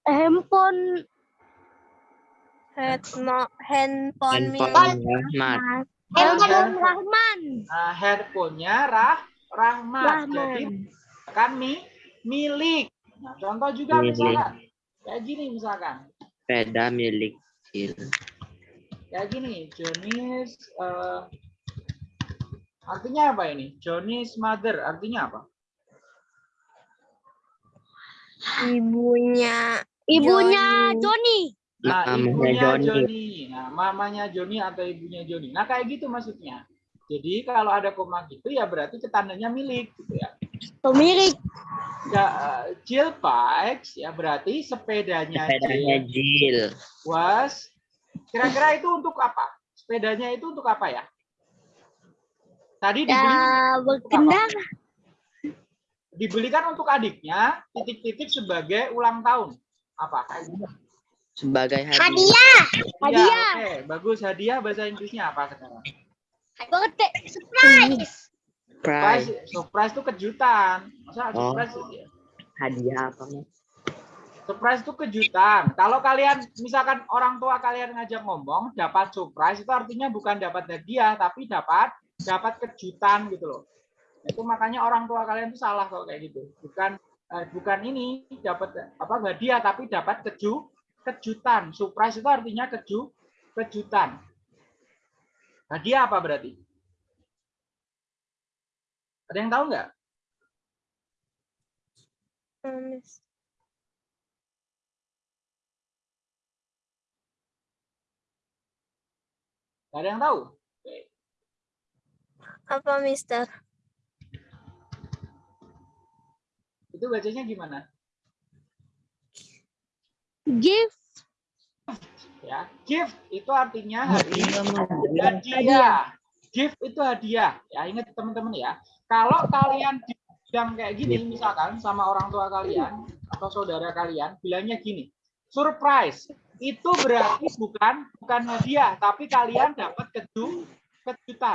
S4: Handphone.
S3: Handphone, handphone milik
S5: Handphone Rahmat.
S4: Handphone Rahman.
S1: Nah, handphonenya Rah Rahmat. Jadi
S4: Rahman.
S1: kan mi milik. Nah, contoh juga
S5: Milik.
S1: misalkan kayak gini misalkan.
S5: Sepeda milik Jill.
S1: Kayak gini, Johnny's eh, artinya apa ini? Johnny's mother artinya apa?
S3: ibunya
S4: Ibunya
S3: Johnny.
S4: Johnny.
S1: Nah, ibunya
S5: Johnny.
S1: Johnny. Nah, mamanya Johnny atau ibunya Johnny. Nah, kayak gitu maksudnya. Jadi kalau ada koma gitu ya berarti ketandanya milik gitu ya.
S4: Pemilik.
S1: Ya, eh, Jill bikes ya berarti sepedanya,
S5: Sepedanya
S1: Jill
S5: Jill.
S1: was kira-kira itu untuk apa? Sepedanya itu untuk apa ya? Tadi dibeli
S4: Ya, berkendara.
S1: dibelikan untuk adiknya titik-titik sebagai ulang tahun. Apa?
S5: Sebagai hadiah.
S2: Hadiah.
S4: Hadiah.
S1: Oke, bagus. Hadiah bahasa Inggrisnya apa sekarang?
S4: Birthday.
S2: Surprise.
S1: Surprise, surprise itu kejutan. Masa
S5: Oh.
S1: surprise itu?
S5: Hadiah apa, Mas?
S1: Surprise itu kejutan. Kalau kalian misalkan orang tua kalian ngajak ngomong dapat surprise itu artinya bukan dapat hadiah tapi dapat dapat kejutan gitu loh. Itu makanya orang tua kalian itu salah kalau kayak gitu. Bukan eh, bukan ini dapat apa hadiah tapi dapat keju kejutan. Surprise itu artinya keju kejutan. Hadiah apa berarti? Ada yang tahu nggak? Nggak ada yang tahu. Oke.
S3: apa Mister?
S1: Itu bacanya gimana?
S4: Gift.
S1: ya gift itu artinya hadiah
S5: Hadiah.
S1: hadiah gift itu hadiah ya ingat teman-teman ya kalau kalian bilang kayak gini misalkan sama orang tua kalian atau saudara kalian bilangnya gini surprise itu berarti bukan bukan hadiah tapi kalian dapat keju kejutan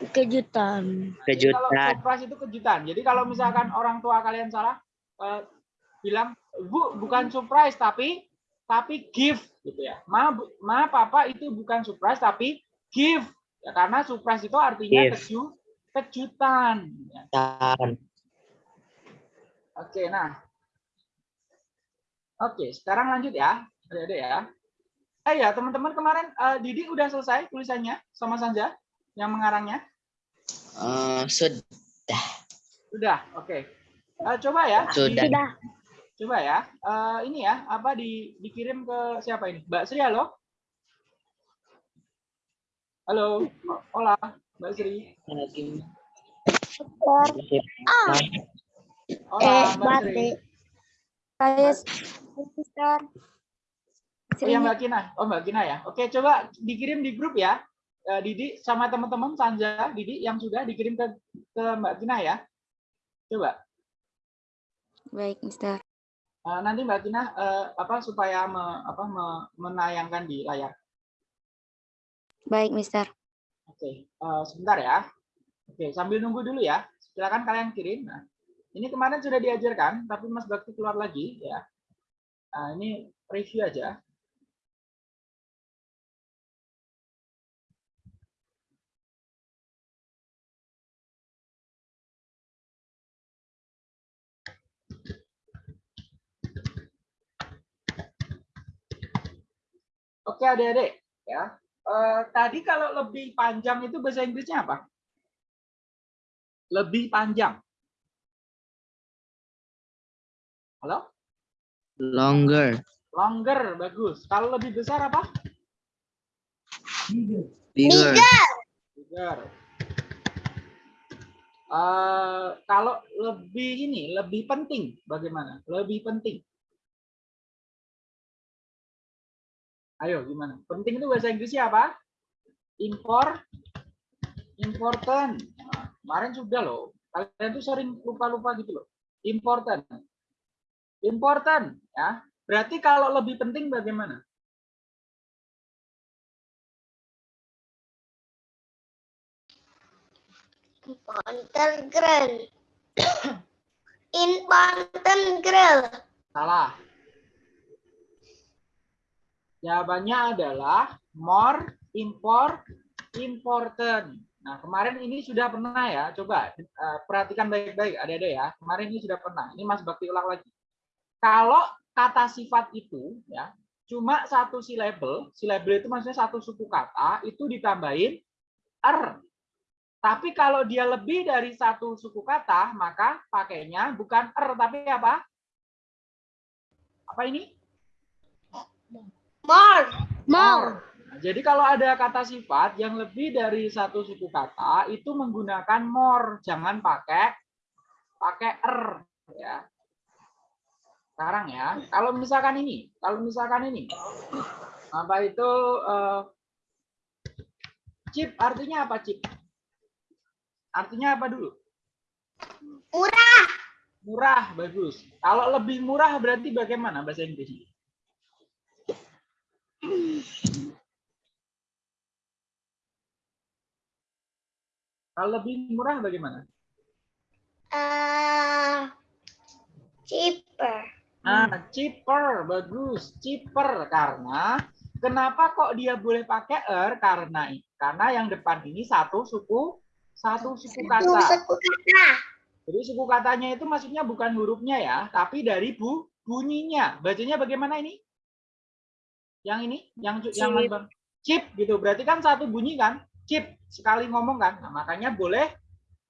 S4: Ke- kejutan.
S1: Jadi kalau
S5: Kejutan.
S1: surprise itu kejutan. Jadi kalau misalkan orang tua kalian salah eh, bilang bu bukan surprise tapi tapi gift gitu ya. Ma, bu- ma papa itu bukan surprise tapi gift. Ya, karena surprise itu artinya keju kejutan. Ya.
S5: Dan
S1: Oke, nah. Oke, sekarang lanjut ya. Ada ya. Eh ya, teman-teman kemarin eh, Didi udah selesai tulisannya sama Sanja yang mengarangnya?
S5: eh, sudah.
S1: Sudah, oke. Eh, coba ya.
S5: Sudah.
S4: Sudah.
S1: Coba ya, eh, ini ya, apa di, dikirim ke siapa ini? Mbak Sri, halo? Halo, hola, Mbak Sri.
S4: Ah,
S1: Hola,
S4: eh,
S1: Mbak Sri.
S4: batik. Saya Mister.
S1: Oh ya Mbak Kina, oh Mbak Kina ya. Oke, coba dikirim di grup ya. Eh, Didi sama teman-teman Sanja, Didi yang sudah dikirim ke ke Mbak Kina ya. Coba.
S6: Baik, Mister.
S1: Eh, nanti Mbak Kina eh, apa supaya me- apa me- menayangkan di layar.
S6: Baik, Mister.
S1: Oke, eh, sebentar ya. Oke, sambil nunggu dulu ya. Silakan kalian kirim. Nah, ini kemarin sudah diajarkan, tapi Mas Bakti keluar lagi ya. Nah, ini review aja. Oke adik-adik ya. Eh, tadi kalau lebih panjang itu bahasa Inggrisnya apa? Lebih panjang. Halo?
S5: Longer.
S1: Longer, bagus. Kalau lebih besar apa?
S5: Bigger.
S1: Bigger. Eh, kalau lebih ini, lebih penting, bagaimana? Lebih penting. Ayo, gimana? Penting itu bahasa Inggrisnya apa? Import, important. Nah, kemarin sudah loh. Kalian tuh sering lupa-lupa gitu loh. Important. Important, ya. Berarti kalau lebih penting bagaimana?
S2: Important girl. Important girl.
S1: Salah. Jawabannya adalah more, import, important. Nah, kemarin ini sudah pernah ya. Coba eh, perhatikan baik-baik adik-adik ya. Kemarin ini sudah pernah. Ini Mas Bakti ulang lagi. Kalau kata sifat itu ya cuma satu silabel, silabel itu maksudnya satu suku kata itu ditambahin er. Tapi kalau dia lebih dari satu suku kata, maka pakainya bukan er tapi apa? Apa ini?
S2: More.
S4: More.
S1: Nah, jadi kalau ada kata sifat yang lebih dari satu suku kata itu menggunakan more, jangan pakai pakai er ya. Sekarang ya, kalau misalkan ini, kalau misalkan ini apa itu eh, chip artinya apa chip? Artinya apa dulu?
S2: Murah.
S1: Murah, bagus. Kalau lebih murah berarti bagaimana bahasa Inggrisnya? Kalau lebih murah bagaimana?
S2: Eh, cheaper.
S1: Nah, cheaper, bagus, cheaper karena kenapa kok dia boleh pakai er? Karena karena yang depan ini satu suku satu suku kata.
S2: suku kata.
S1: Jadi suku katanya itu maksudnya bukan hurufnya ya, tapi dari bu bunyinya. Bacanya bagaimana ini? Yang ini, yang yang
S3: Chip.
S1: Bang? chip gitu. Berarti kan satu bunyi kan? Chip sekali ngomong kan. Nah, makanya boleh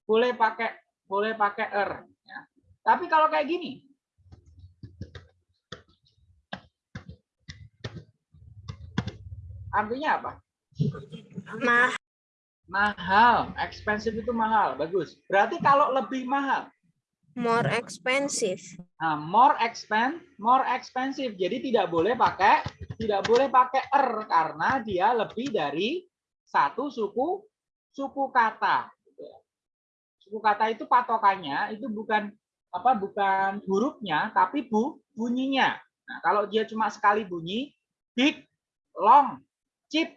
S1: boleh pakai boleh pakai er ya. Tapi kalau kayak gini, artinya apa?
S3: Mah,
S1: Mahal, expensive itu mahal, bagus. Berarti kalau lebih mahal,
S3: more expensive.
S1: Nah, more expen, more expensive. Jadi tidak boleh pakai tidak boleh pakai er karena dia lebih dari satu suku suku kata. Suku kata itu patokannya itu bukan apa bukan hurufnya tapi bu bunyinya. Nah, kalau dia cuma sekali bunyi big, long, cheap.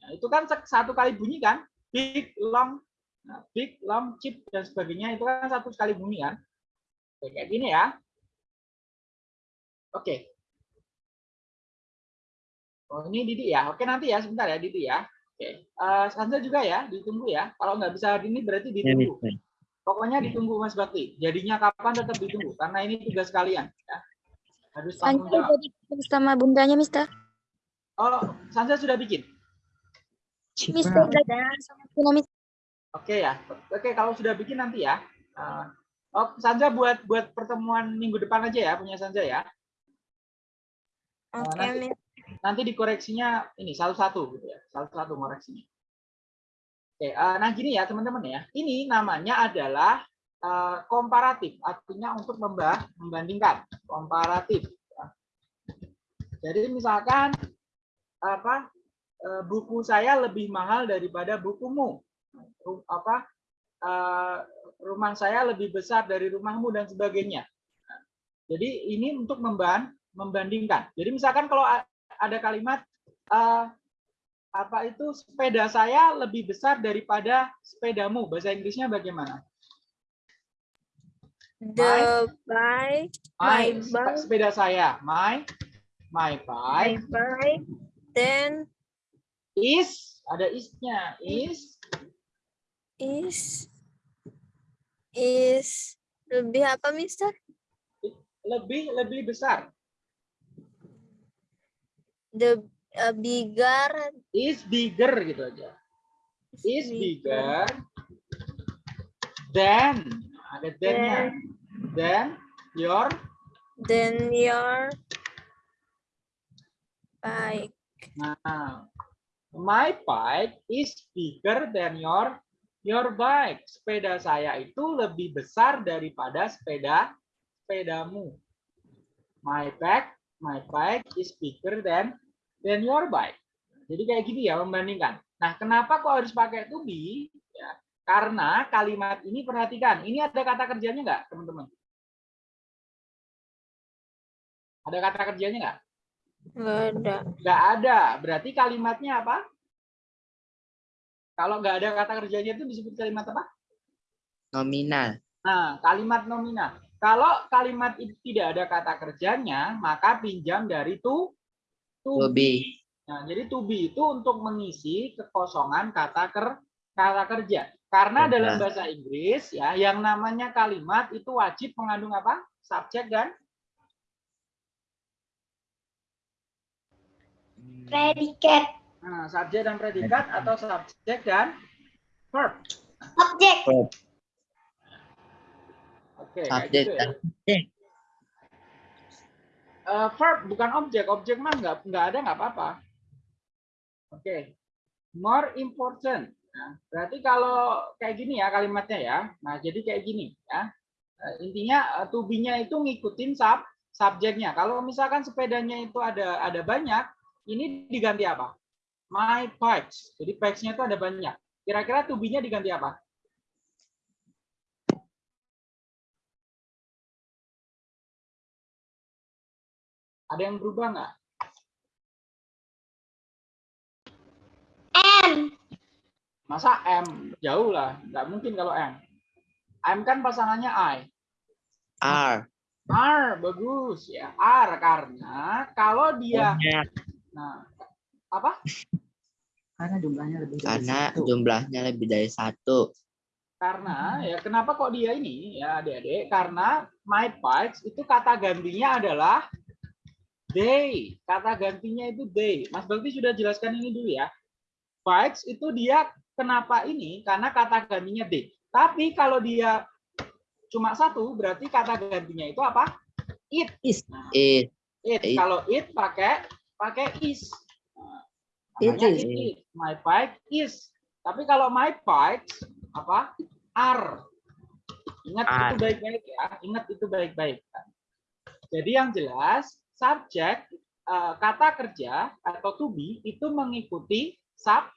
S1: Nah, itu kan satu kali bunyi kan? Big, long, nah, big, long, cheap dan sebagainya itu kan satu sekali bunyi kan? Oke, Kayak gini ya. Oke. Oh, ini Didi ya. Oke, nanti ya. Sebentar ya, Didi ya. Oke. Eh Sansa juga ya, ditunggu ya. Kalau nggak bisa hari ini berarti ditunggu. Pokoknya ditunggu Mas Bakti. Jadinya kapan tetap ditunggu. Karena ini tugas kalian. Ya. Harus tanggung jawab.
S6: sama bundanya, Mister.
S1: Oh, Sansa sudah bikin?
S6: Mister Mister.
S1: Oke ya. Oke, kalau sudah bikin nanti ya. Eh, oh, Sansa buat buat pertemuan minggu depan aja ya, punya Sansa ya.
S3: Oke,
S1: nanti-
S3: Miss.
S1: nanti dikoreksinya ini satu-satu gitu ya satu-satu koreksinya oke eh, nah gini ya teman-teman ya ini namanya adalah eh, komparatif artinya untuk membah membandingkan komparatif ya. jadi misalkan apa eh, buku saya lebih mahal daripada bukumu apa eh, rumah saya lebih besar dari rumahmu dan sebagainya jadi ini untuk memban membandingkan jadi misalkan kalau ada kalimat eh, apa itu sepeda saya lebih besar daripada sepedamu. Bahasa Inggrisnya bagaimana?
S3: The bike,
S1: My,
S3: My bike.
S1: sepeda saya. My my
S3: my
S1: bike
S3: bike, then
S1: is ada isnya. Is
S3: is is lebih apa, Mister?
S1: lebih lebih besar.
S3: The uh, bigger
S1: Is bigger gitu aja. Is bigger than ada than-nya. Than your
S3: than your bike.
S1: Nah, my bike is bigger than your your bike. Sepeda saya itu lebih besar daripada sepeda sepedamu. My bike, my bike is bigger than than your bike. Jadi kayak gini ya membandingkan. Nah, kenapa kok harus pakai to be? Ya, karena kalimat ini perhatikan, ini ada kata kerjanya nggak, teman-teman? Ada kata kerjanya nggak?
S3: Nggak ada.
S1: Nggak ada. Berarti kalimatnya apa? Kalau nggak ada kata kerjanya itu disebut kalimat apa?
S5: Nominal.
S1: Nah, kalimat nominal. Kalau kalimat itu tidak ada kata kerjanya, maka pinjam dari to, to
S5: To be.
S1: Nah, jadi to be itu untuk mengisi kekosongan kata ker, kata kerja. Karena
S5: Kerja.
S1: dalam bahasa Inggris ya, yang namanya kalimat itu wajib mengandung apa? Subjek dan
S2: Predikat.
S1: Nah, subjek dan predikat atau subjek dan verb.
S2: Objek.
S1: Oke, kayak
S5: Subjek
S1: gitu ya.
S5: dan objek.
S1: Eh, verb bukan objek, objek mah nggak nggak ada nggak apa-apa. Oke, more important. Nah, berarti kalau kayak gini ya kalimatnya ya. Nah, jadi kayak gini ya. Eh, intinya eh, to be-nya itu ngikutin sub subjeknya. Kalau misalkan sepedanya itu ada ada banyak, ini diganti apa? My bikes. Jadi bikes-nya itu ada banyak. Kira-kira to be-nya diganti apa? Ada yang berubah nggak?
S2: M.
S1: Masa M? Jauh lah. Nggak mungkin kalau M. M kan pasangannya I.
S5: R.
S1: R, bagus ya. R karena kalau dia,
S5: Banyak.
S1: nah, apa?
S7: Karena jumlahnya lebih dari
S5: Karena
S7: satu.
S5: jumlahnya lebih dari satu.
S1: Karena ya kenapa kok dia ini ya adik-adik? Karena my bikes itu kata gantinya adalah they. Kata gantinya itu they. Mas Bakti sudah jelaskan ini dulu ya. Bikes itu dia kenapa ini? Karena kata gantinya they. Tapi kalau dia cuma satu, berarti kata gantinya itu apa? It.
S7: Is.
S1: Nah,
S5: It.
S1: it.
S5: It.
S1: Kalau it pakai pakai is.
S7: It is.
S1: it is. My bike is. Tapi kalau my bikes apa? Are. Ingat itu
S5: Are.
S1: baik-baik ya. Ingat itu baik-baik. Jadi yang jelas subjek eh, kata kerja atau to be itu mengikuti sub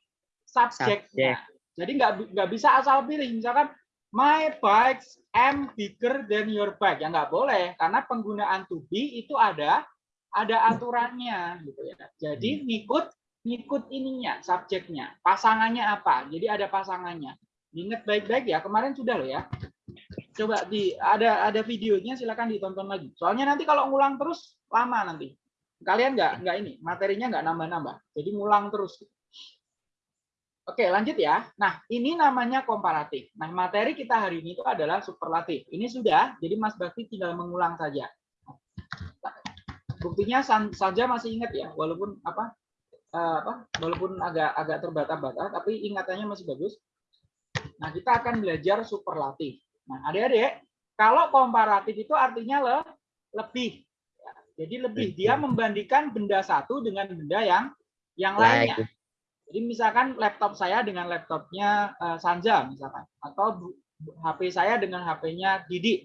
S1: subjeknya. Jadi nggak nggak bisa asal pilih. Misalkan my bikes am bigger than your bike. Ya nggak boleh karena penggunaan to be itu ada ada aturannya gitu ya. Jadi ngikut ngikut ininya subjeknya. Pasangannya apa? Jadi ada pasangannya. Ingat baik-baik ya. Kemarin sudah loh ya. Coba di ada ada videonya silakan ditonton lagi. Soalnya nanti kalau ngulang terus lama nanti. Kalian nggak nggak ini materinya nggak nambah-nambah. Jadi ngulang terus. Oke, lanjut ya. Nah, ini namanya komparatif. Nah, materi kita hari ini itu adalah superlatif. Ini sudah, jadi Mas Bakti tinggal mengulang saja. Buktinya saja masih ingat ya, walaupun apa, apa, walaupun agak agak terbata-bata, tapi ingatannya masih bagus. Nah, kita akan belajar superlatif. Nah, adik-adik, kalau komparatif itu artinya le, lebih. Ya, Jadi lebih, dia membandingkan benda satu dengan benda yang yang lainnya.
S5: Like.
S1: Jadi misalkan laptop saya dengan laptopnya eh, Sanja misalkan, atau HP saya dengan HP-nya Didi.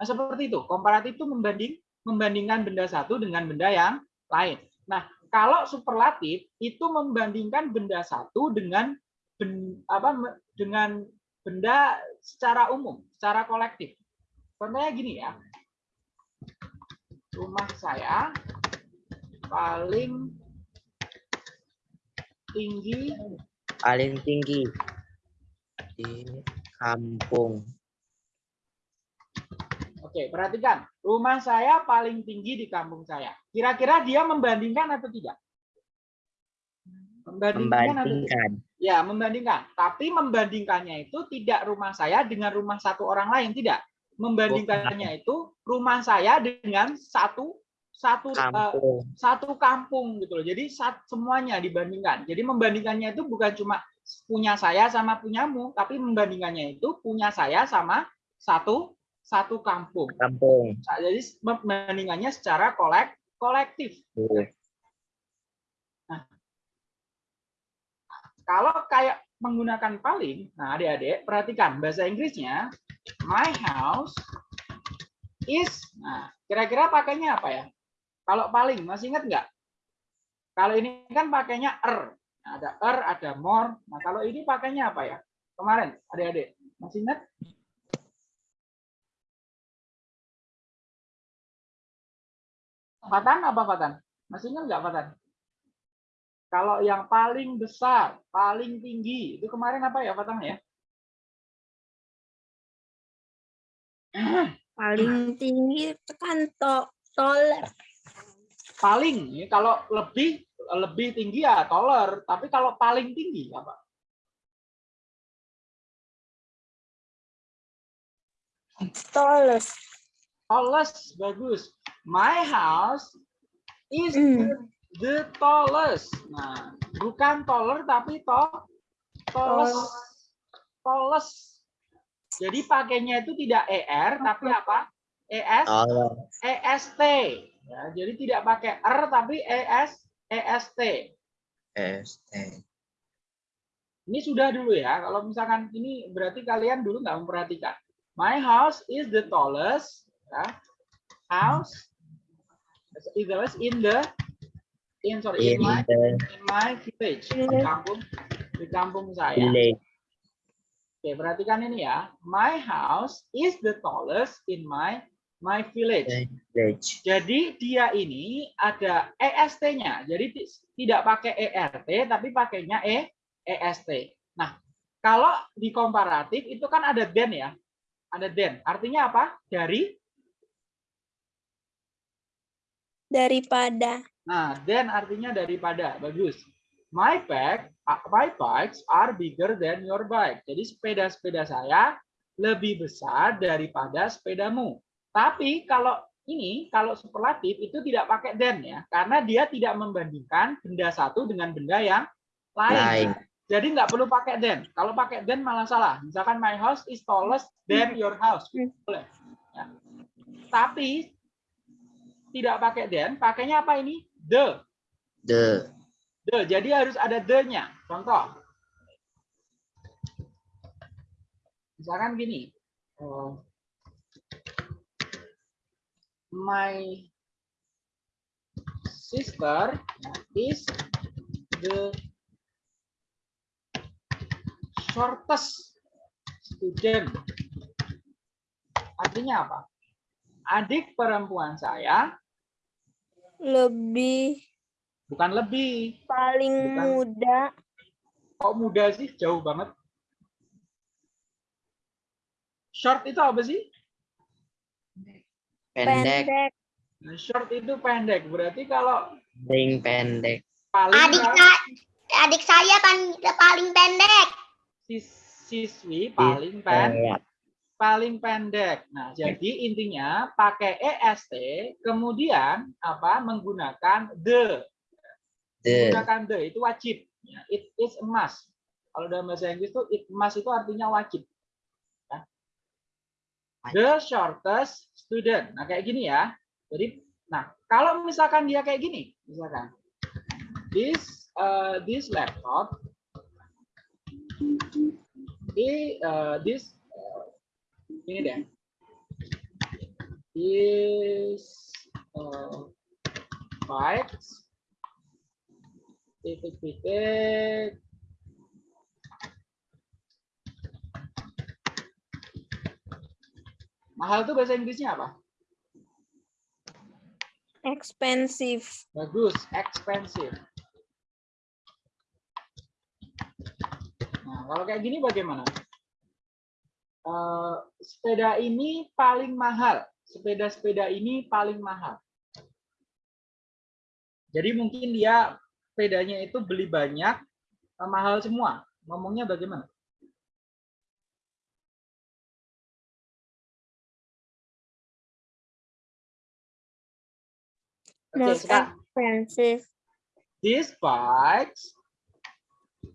S1: Nah seperti itu. Komparatif itu membanding membandingkan benda satu dengan benda yang lain. Nah kalau superlatif itu membandingkan benda satu dengan ben- apa dengan benda secara umum, secara kolektif. Contohnya gini ya. Rumah saya paling tinggi
S5: paling tinggi di kampung.
S1: Oke, perhatikan. Rumah saya paling tinggi di kampung saya. Kira-kira dia membandingkan atau tidak? Membandingkan atau tidak?
S5: Membandingkan.
S1: Ya, membandingkan. Tapi membandingkannya itu tidak rumah saya dengan rumah satu orang lain, tidak. Membandingkannya itu rumah saya dengan satu satu eh,
S5: Kampung.
S1: satu kampung gitu loh. Jadi sat- semuanya dibandingkan. Jadi membandingkannya itu bukan cuma punya saya sama punyamu, tapi membandingkannya itu punya saya sama satu satu kampung.
S5: Kampung.
S1: Nah, Jadi membandingkannya secara kolek kolektif.
S5: Tuh.
S1: Kalau kayak menggunakan paling, nah adik-adik perhatikan bahasa Inggrisnya my house is. Nah, kira-kira pakainya apa ya? Kalau paling masih ingat nggak? Kalau ini kan pakainya er. Nah, ada er, ada more. Nah, kalau ini pakainya apa ya? Kemarin adik-adik masih ingat? Fatan apa Fatan? Masih ingat nggak Fatan? Kalau yang paling besar, paling tinggi, itu kemarin apa ya Fatan ya?
S3: Paling tinggi tekan to toler.
S1: Paling, ya, kalau lebih lebih tinggi ya taller, tapi kalau paling tinggi apa?
S3: Tallest.
S1: Tallest, bagus. My house is
S3: Hmm.
S1: the tallest. Nah, bukan taller tapi to tallest. Tallest. Jadi pakainya itu tidak ER tapi apa? ES
S5: Tolong.
S1: EST. Ya, jadi tidak pakai R tapi ES EST.
S5: ST.
S1: Ini sudah dulu ya. Kalau misalkan ini berarti kalian dulu nggak memperhatikan. My house is the tallest ya, house tallest in the in sorry in
S5: In
S1: my
S5: the
S1: in my village di kampung di kampung saya.
S5: village.
S1: Oke, perhatikan ini ya. My house is the tallest in my my village.
S5: village.
S1: Jadi dia ini ada EST-nya. Jadi ti- tidak pakai ERT tapi pakainya E EST. Nah, kalau di komparatif itu kan ada den ya. Ada den. Artinya apa? Dari
S3: Daripada.
S1: Nah, then artinya daripada. Bagus. My bag, uh, my bikes are bigger than your bike. Jadi sepeda-sepeda saya lebih besar daripada sepedamu. Tapi kalau ini, kalau superlatif itu tidak pakai then ya, karena dia tidak membandingkan benda satu dengan benda yang lain.
S5: Lain.
S1: Jadi nggak perlu pakai then. Kalau pakai then malah salah. Misalkan my house is tallest than your house. Boleh. Ya. Tapi tidak pakai then, pakainya apa ini? The.
S5: The
S1: The. Jadi harus ada the-nya. Contoh. Misalkan gini. eh, my sister is the shortest student. Artinya apa? Adik perempuan saya
S3: Lebih
S1: bukan lebih.
S3: paling
S1: Bukan.
S3: muda.
S1: Kok muda sih? Jauh banget. Short itu apa sih?
S5: pendek,
S3: Pendek.
S1: Nah, short itu pendek. Berarti kalau
S5: paling pendek.
S1: paling
S2: Adik saya, adik saya paling paling pendek.
S1: sis- siswi paling pen,
S5: Pendek.
S1: Paling pendek. Nah, jadi intinya pakai EST kemudian apa? menggunakan the.
S5: The
S1: Menggunakan the itu wajib. Ya, It is a must. Kalau dalam bahasa Inggris itu it must itu artinya wajib. Ya. The shortest student. Nah, kayak gini ya. Jadi, nah, kalau misalkan dia kayak gini, misalkan this uh, this laptop uh, this ini deh. This uh, bikes titik-titik mahal tuh bahasa Inggrisnya apa?
S3: Expensive.
S1: Bagus, expensive. kalau kayak gini bagaimana? Eh, sepeda ini paling mahal. Sepeda-sepeda ini paling mahal. Jadi mungkin dia sepedanya itu beli banyak, eh, mahal semua. Ngomongnya bagaimana?
S3: Most
S1: sekarang
S3: expensive.
S1: these bikes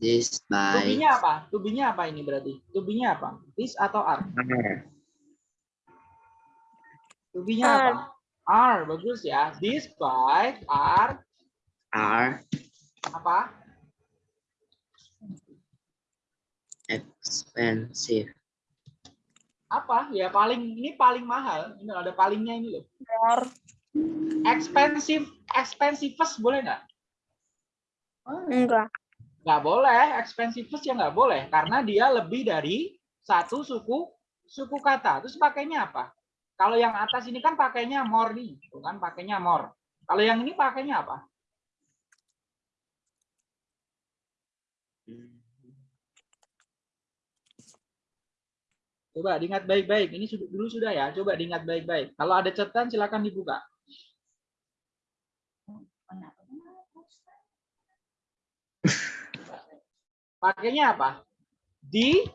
S5: This by
S1: Tubinya apa? Tubinya apa ini berarti? Tubinya apa? This atau are? Tubinya
S3: Are.
S1: apa? Are, bagus ya. These bike are
S5: are
S1: apa?
S5: expensive.
S1: Apa? Ya paling ini paling mahal. Ini ada palingnya ini loh.
S3: More.
S1: Expensive, expensivest boleh nggak?
S3: Enggak.
S1: Nggak boleh. Expensivest ya nggak boleh karena dia lebih dari satu suku suku kata. Terus pakainya apa? Kalau yang atas ini kan pakainya more nih, kan pakainya more. Kalau yang ini pakainya apa? Coba diingat baik-baik. Ini dulu sudah ya. Coba diingat baik-baik. Kalau ada catatan silakan dibuka. Pakainya apa? Di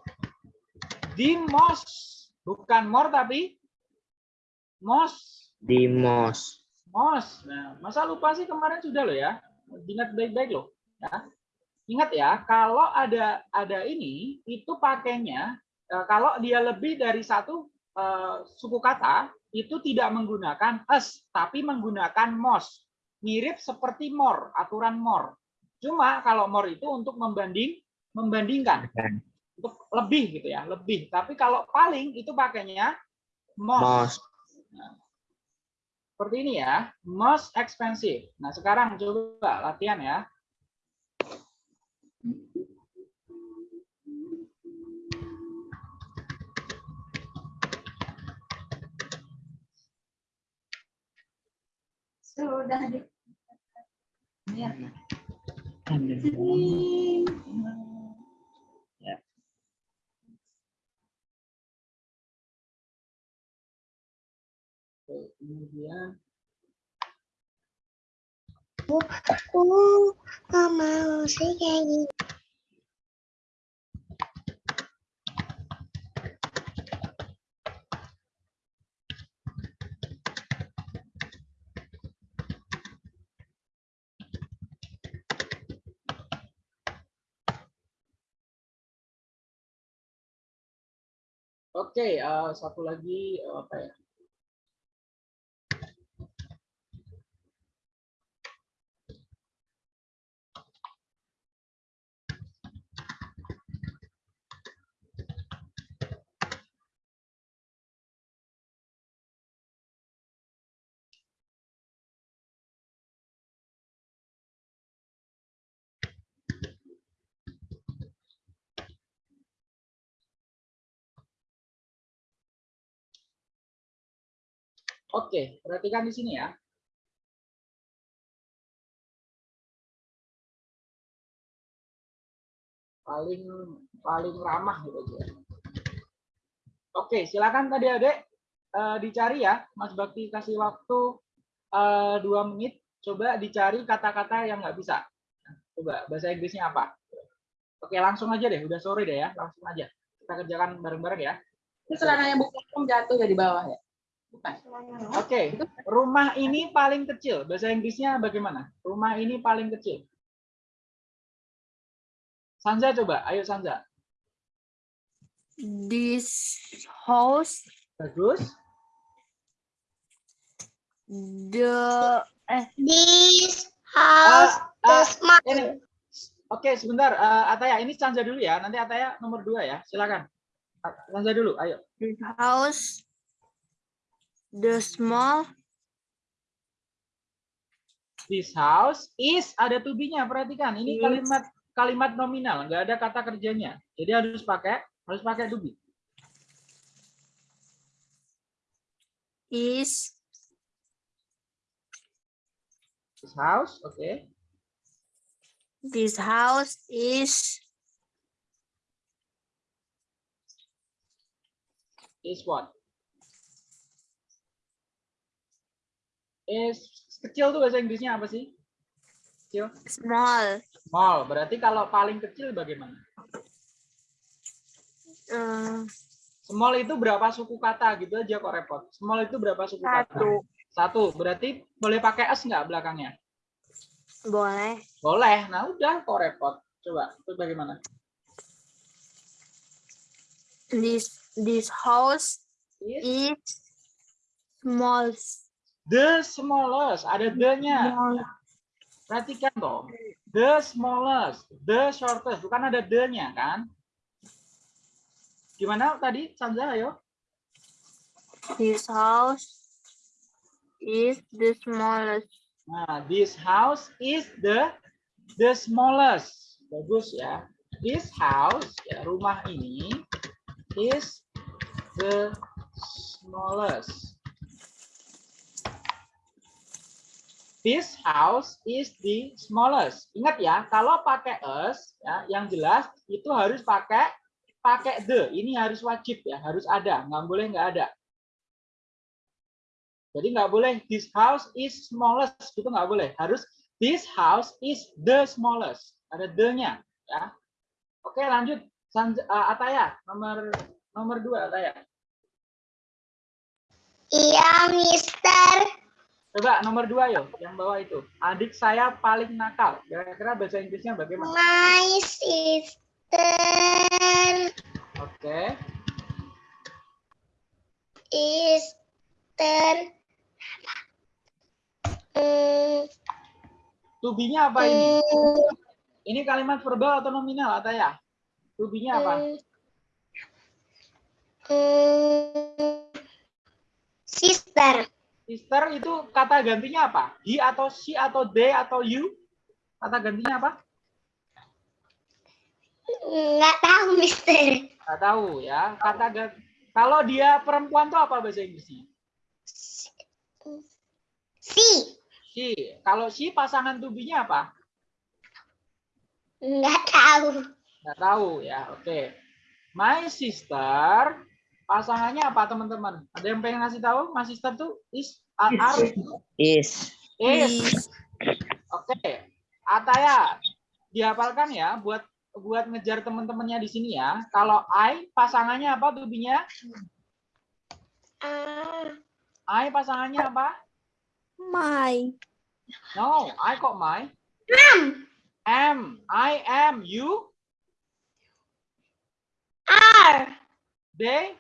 S1: di mos. Bukan more tapi mos.
S5: Most
S1: Mos. Nah, masa lupa sih kemarin sudah loh ya. Ingat baik-baik loh. Ya. Ingat ya, kalau ada ada ini itu pakainya eh, kalau dia lebih dari satu eh, suku kata itu tidak menggunakan us tapi menggunakan mos. Mirip seperti more, aturan more. Cuma kalau more itu untuk membanding membandingkan untuk lebih gitu ya, lebih. Tapi kalau paling itu pakainya most.
S5: most
S1: Seperti ini ya, most expensive. Nah, sekarang coba latihan ya.
S7: Sudah di. Ya.
S1: Kemudian
S2: Aku nggak mau sih kayak gini.
S1: Oke, eh, satu lagi eh, apa ya? Oke, perhatikan di sini ya. Paling paling ramah gitu aja. Oke, silakan tadi adik eh, dicari ya, Mas Bakti kasih waktu eh, dua menit. Coba dicari kata-kata yang nggak bisa. Coba bahasa Inggrisnya apa? Oke, langsung aja deh. Udah sore deh ya, langsung aja. Kita kerjakan bareng-bareng ya.
S7: Itu celananya bukan jatuh ya di bawah ya? Bukan.
S1: Oke, rumah ini paling kecil. Bahasa Inggrisnya bagaimana? Rumah ini paling kecil. Sanza coba, ayo Sanza.
S4: This house,
S1: Bagus.
S4: the
S2: This house is my
S1: ini. Oke, sebentar. Eh, Ataya, ini Sanza dulu ya. Nanti Ataya nomor dua ya. Silakan. Sanza dulu, ayo.
S4: this house, The small
S1: This house is ada to be-nya. Perhatikan, ini kalimat kalimat nominal, nggak ada kata kerjanya. Jadi harus pakai harus pakai to be.
S4: Is
S1: This house, oke. Okay.
S4: This house is
S1: is what? Is kecil tuh bahasa Inggrisnya apa sih? Kecil.
S4: Small.
S1: Small. Berarti kalau paling kecil bagaimana?
S4: Uh,
S1: Small itu berapa suku kata gitu aja kok repot. Small itu berapa suku kata?
S4: satu.
S1: Satu. Berarti boleh pakai s nggak belakangnya?
S4: Boleh.
S1: Boleh. Nah udah kok repot. Coba itu bagaimana?
S4: This this house
S1: Is
S4: is small.
S1: The smallest. Ada the-nya. Perhatikan toh. The smallest, the shortest. Bukan ada the-nya kan? Gimana tadi Sanza ayo?
S4: This house is the smallest.
S1: Nah, this house is the the smallest. Bagus ya. This house, ya, rumah ini is the smallest. This house is the smallest. Ingat ya, kalau pakai us, ya, yang jelas itu harus pakai pakai the. Ini harus wajib ya, harus ada. Nggak boleh nggak ada. Jadi nggak boleh this house is smallest itu nggak boleh. Harus this house is the smallest. Ada the-nya ya. Oke lanjut uh, Ataya nomor nomor dua Ataya.
S2: Iya, Mister.
S1: Coba nomor dua yo yang bawah itu. Adik saya paling nakal. Kira-kira bahasa Inggrisnya bagaimana?
S2: My sister
S1: Oke.
S2: is ter Hmm,
S1: Tubinya apa ini?
S2: hmm,
S1: Ini kalimat verbal atau nominal Ataya? Tubinya apa?
S2: hmm, sister.
S1: Sister itu kata gantinya apa? He atau she atau they atau you? Kata gantinya apa?
S2: Nggak tahu, Mister.
S1: Nggak tahu ya. Kata gan- kalau dia perempuan tuh apa bahasa Inggrisnya?
S2: Si.
S1: She. Kalau she pasangan tubinya apa?
S2: Nggak tahu.
S1: Nggak tahu ya. Oke. My sister pasangannya apa teman-teman? Ada yang pengen ngasih tahu? My sister tuh is are, are
S5: Is.
S1: is. Oke. Ataya dihafalkan ya buat buat ngejar teman-temannya di sini ya. Kalau I pasangannya apa tubinya?
S2: Ah,
S1: I pasangannya apa?
S3: My.
S1: No, I kok my.
S2: am.
S1: Am. I am. You.
S2: Are.
S1: They.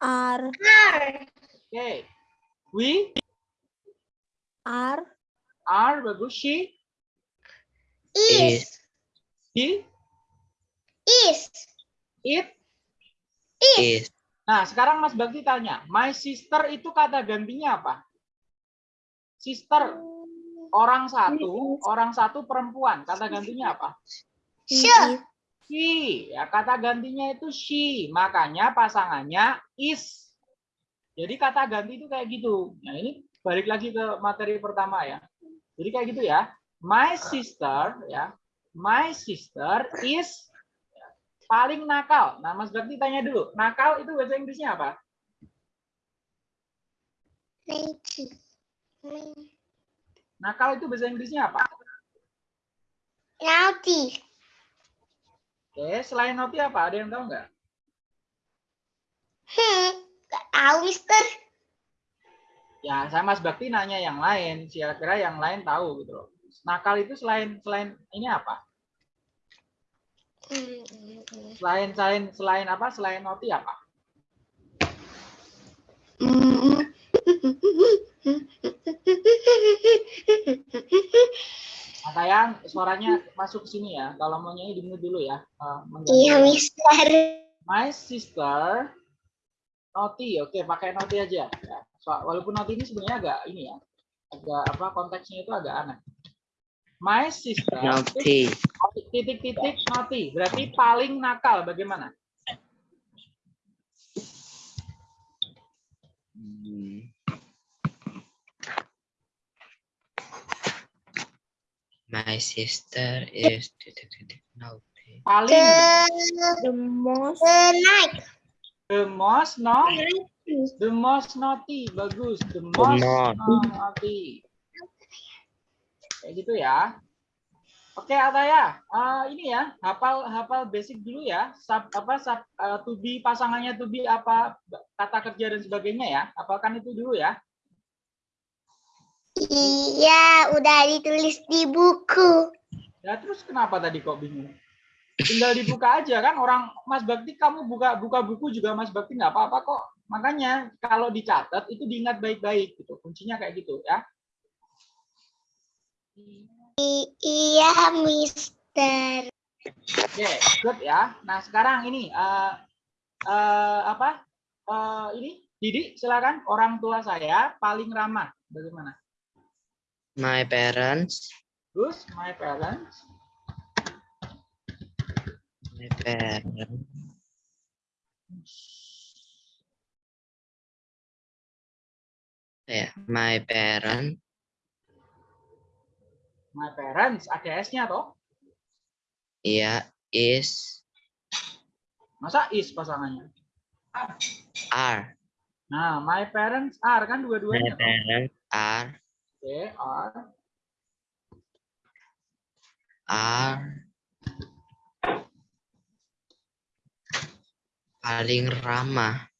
S3: Are.
S2: Are.
S1: Okay. We
S3: Are.
S1: are bagus. She.
S2: Is.
S1: He.
S2: Is.
S1: It.
S5: Is.
S1: Nah, sekarang Mas Bakti tanya, my sister itu kata gantinya apa? Sister, orang satu, orang satu perempuan, kata gantinya apa?
S2: She.
S1: She, ya kata gantinya itu she, makanya pasangannya is. Jadi kata ganti itu kayak gitu. Nah ini balik lagi ke materi pertama ya. Jadi kayak gitu ya. My sister, ya, my sister is paling nakal. Nah Mas Bakti tanya dulu, nakal itu bahasa Inggrisnya apa?
S2: Naughty.
S1: Nakal itu bahasa Inggrisnya apa?
S2: Naughty.
S1: Oke, selain naughty apa? Ada yang tahu nggak?
S2: Hmm. Nggak tahu, Mister.
S1: Ya, saya Mas Bakti nanya yang lain. Kira-kira yang lain tahu gitu loh. Nakal itu selain selain ini apa?
S2: Hmm, hmm, hmm.
S1: Selain selain selain apa? Selain naughty apa? Nah, sayang suaranya masuk ke sini ya. Kalau mau nyanyi di mute dulu ya. Eh.
S2: Iya, Mister.
S1: My sister naughty. Oke, pakai naughty aja. Ya. So- walaupun naughty ini sebenarnya agak ini ya. Agak apa konteksnya itu agak aneh. My sister
S5: Naughty.
S1: titik-titik naughty. Berarti paling nakal bagaimana?
S5: Hmm. My sister is.
S1: Paling
S2: The,
S3: The most.
S2: the night.
S1: The most no, the most naughty, bagus. The most naughty. Kayak gitu ya. Oke, Ataya, eh, ini ya, hafal hafal basic dulu ya. Sub, apa sub, eh, to be pasangannya to be apa kata kerja dan sebagainya ya. Hafalkan itu dulu ya.
S2: Iya, udah ditulis di buku.
S1: Ya terus kenapa tadi kok bingung? Tinggal dibuka aja kan orang Mas Bakti kamu buka buka buku juga Mas Bakti nggak apa-apa kok. Makanya kalau dicatat itu diingat baik-baik gitu. Kuncinya kayak gitu ya.
S2: I- iya, Mister.
S1: Oke, good ya. Nah sekarang ini eh eh, apa? Eh, ini Didi silakan orang tua saya paling ramah. Bagaimana?
S5: My parents.
S1: Terus my parents.
S5: My parents. Ya, my parent
S1: My parents ada S-nya toh?
S5: ya is
S1: Masa is pasangannya?
S5: are.
S1: Nah, my parents are kan
S5: My
S1: dua-duanya. toh?
S5: parents are
S1: Oke, are
S5: are paling ramah.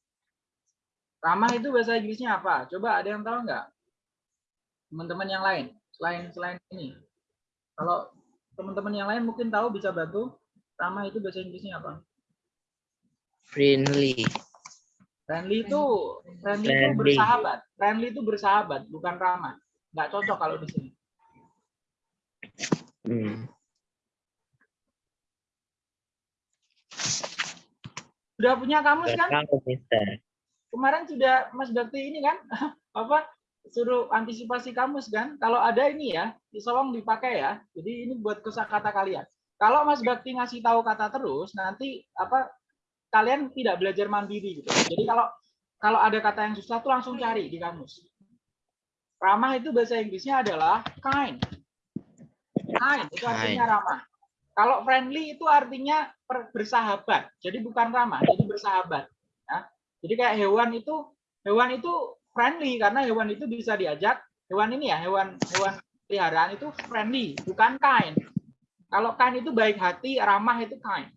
S1: Ramah itu bahasa Inggrisnya apa? Coba ada yang tahu nggak? Teman-teman yang lain, selain selain ini. Kalau teman-teman yang lain mungkin tahu bisa bantu. Ramah itu bahasa Inggrisnya apa?
S5: Friendly.
S1: Friendly itu friendly itu
S5: Friendly.
S1: bersahabat. Friendly itu bersahabat, bukan ramah. Nggak cocok kalau di sini.
S5: Hmm.
S1: Sudah punya kamus kan? Kemarin sudah Mas Bakti ini kan apa suruh antisipasi kamus kan? Kalau ada ini ya, tolong dipakai ya. Jadi ini buat kosakata kalian. Kalau Mas Bakti ngasih tahu kata terus, nanti apa kalian tidak belajar mandiri gitu. Jadi kalau kalau ada kata yang susah tuh langsung cari di kamus. Ramah itu bahasa Inggrisnya adalah kind. Kind itu artinya ramah. Kalau friendly itu artinya bersahabat. Jadi bukan ramah, jadi bersahabat. Ya. Jadi kayak hewan itu hewan itu friendly karena hewan itu bisa diajak hewan ini ya hewan hewan peliharaan itu friendly bukan kind. Kalau kind itu baik hati, ramah itu kind.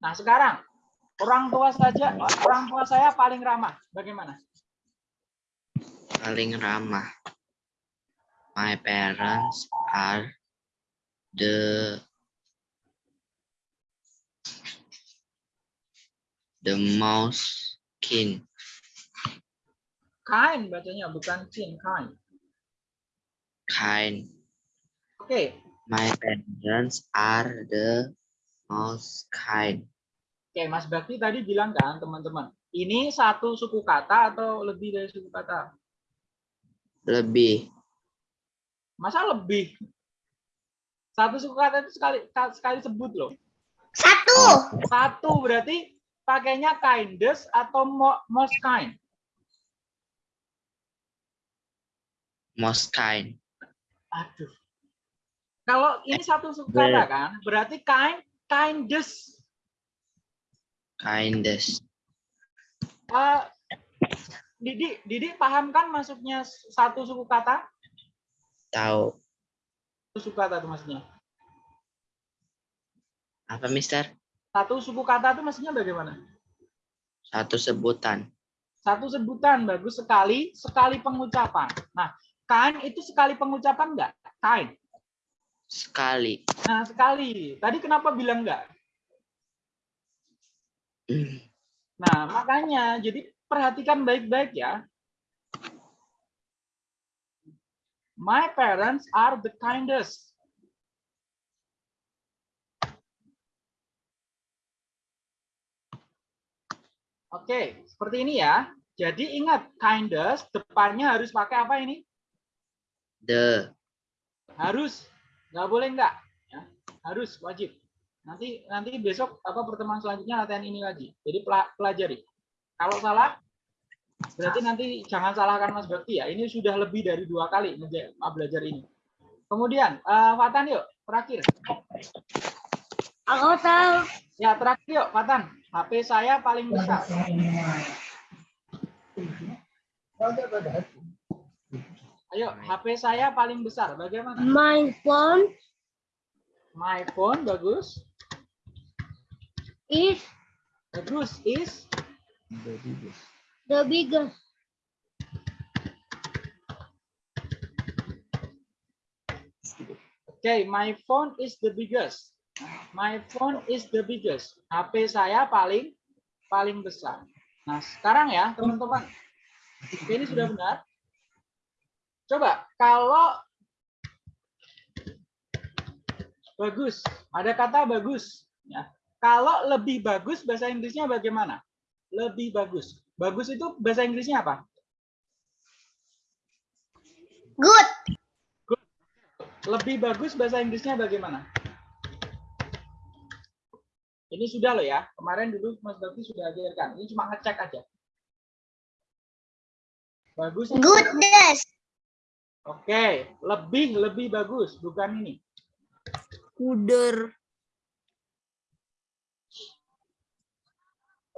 S1: Nah sekarang orang tua saja orang tua saya paling ramah. Bagaimana?
S5: Paling ramah. My parents are the the most keen.
S1: Kind bacanya bukan kin kind.
S5: kind.
S1: Oke,
S5: My parents are the most kind.
S1: oke Mas Bakti tadi bilang kan teman-teman, ini satu suku kata atau lebih dari suku kata?
S5: Lebih
S1: Masa lebih? Satu suku kata itu sekali sekali sebut loh.
S2: Satu.
S1: Satu berarti pakainya kindest atau mo- most kind.
S5: most kind.
S1: Aduh. Kalau ini satu suku kata kan, berarti kind, kindest.
S5: Kindest.
S1: Eh, Didi, Didi paham kan masuknya satu suku kata?
S5: Tahu
S1: Satu suku kata itu maksudnya.
S5: apa, Mister?
S1: Satu suku kata itu maksudnya bagaimana?
S5: Satu sebutan.
S1: Satu sebutan bagus sekali, sekali pengucapan. Nah, kind itu sekali pengucapan enggak? Kind.
S5: Sekali.
S1: Nah, sekali. Tadi kenapa bilang enggak?
S5: Hmm,
S1: Nah, makanya jadi perhatikan baik-baik ya. My parents are the kindest. Oke, seperti ini ya. Jadi ingat, kindest depannya harus pakai apa ini?
S5: The
S1: Harus. Nggak boleh enggak. Ya. Harus, wajib. Nanti nanti besok apa pertemuan selanjutnya latihan ini lagi. Jadi pela- pelajari. Kalau salah, berarti nanti jangan salahkan Mas Bakti ya. Ini sudah lebih dari dua kali ngeja- belajar ini. Kemudian, eh, Fatan yuk, terakhir.
S2: Aku tahu.
S1: Ya, terakhir yuk, Fatan. HP saya paling besar. Ayo, HP saya paling besar. Bagaimana?
S6: My phone
S1: My phone bagus.
S6: is
S1: Bagus is
S6: the biggest.
S1: Okay, my phone is the biggest. My phone is the biggest. HP saya paling paling besar. Nah, sekarang ya, teman-teman. Ini sudah benar. Coba kalau bagus, ada kata bagus ya. Kalau lebih bagus bahasa Inggrisnya bagaimana? Lebih bagus. Bagus itu bahasa Inggrisnya apa?
S6: Good.
S1: Lebih bagus bahasa Inggrisnya bagaimana? Ini sudah loh ya. Kemarin dulu Mas Bakti sudah ajarkan. Ini cuma ngecek aja. Bagus.
S6: Goodness.
S1: Oke, lebih lebih bagus, bukan ini.
S3: Kuder.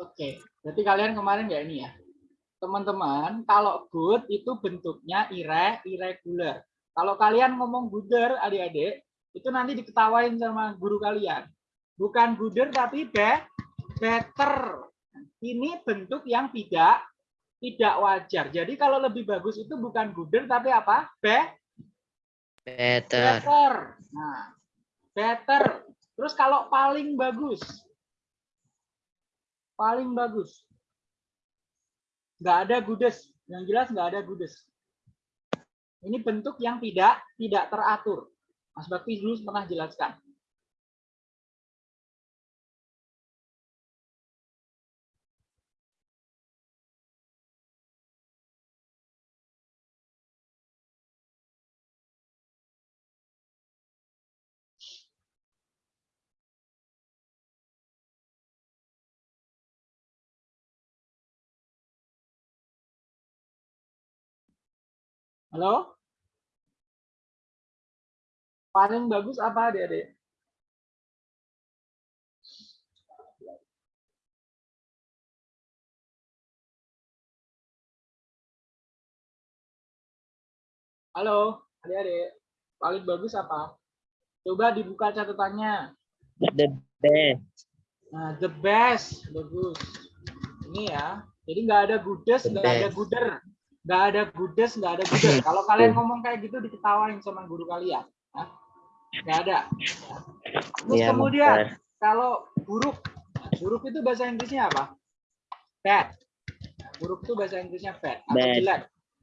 S1: Oke, berarti kalian kemarin nggak ini ya. Teman-teman, kalau good itu bentuknya ire, irregular. Kalau kalian ngomong gooder, adik-adik, itu nanti diketawain sama guru kalian. Bukan gooder tapi be, better. Ini bentuk yang tidak tidak wajar. Jadi kalau lebih bagus itu bukan gooder tapi apa? Be,
S5: Better.
S1: better. Nah, better. Terus kalau paling bagus, paling bagus. Nggak ada goodest. Yang jelas nggak ada goodest. Ini bentuk yang tidak tidak teratur. Mas Bakti dulu pernah jelaskan. Halo? Paling bagus apa adik-adik? Halo, adik-adik. Paling bagus apa? Coba dibuka catatannya.
S5: The best.
S1: Nah, the best. Bagus. Ini ya. Jadi nggak ada goodest, nggak ada
S5: best.
S1: Nggak ada goodest, nggak ada gooder. Kalau kalian ngomong kayak gitu diketawain sama guru kalian. Hah? Nggak ada. Terus
S5: Iya,
S1: kemudian
S5: Master.
S1: kalau buruk, buruk itu bahasa Inggrisnya apa? Bad. Buruk itu bahasa Inggrisnya bad atau
S5: Bad.
S1: jelek.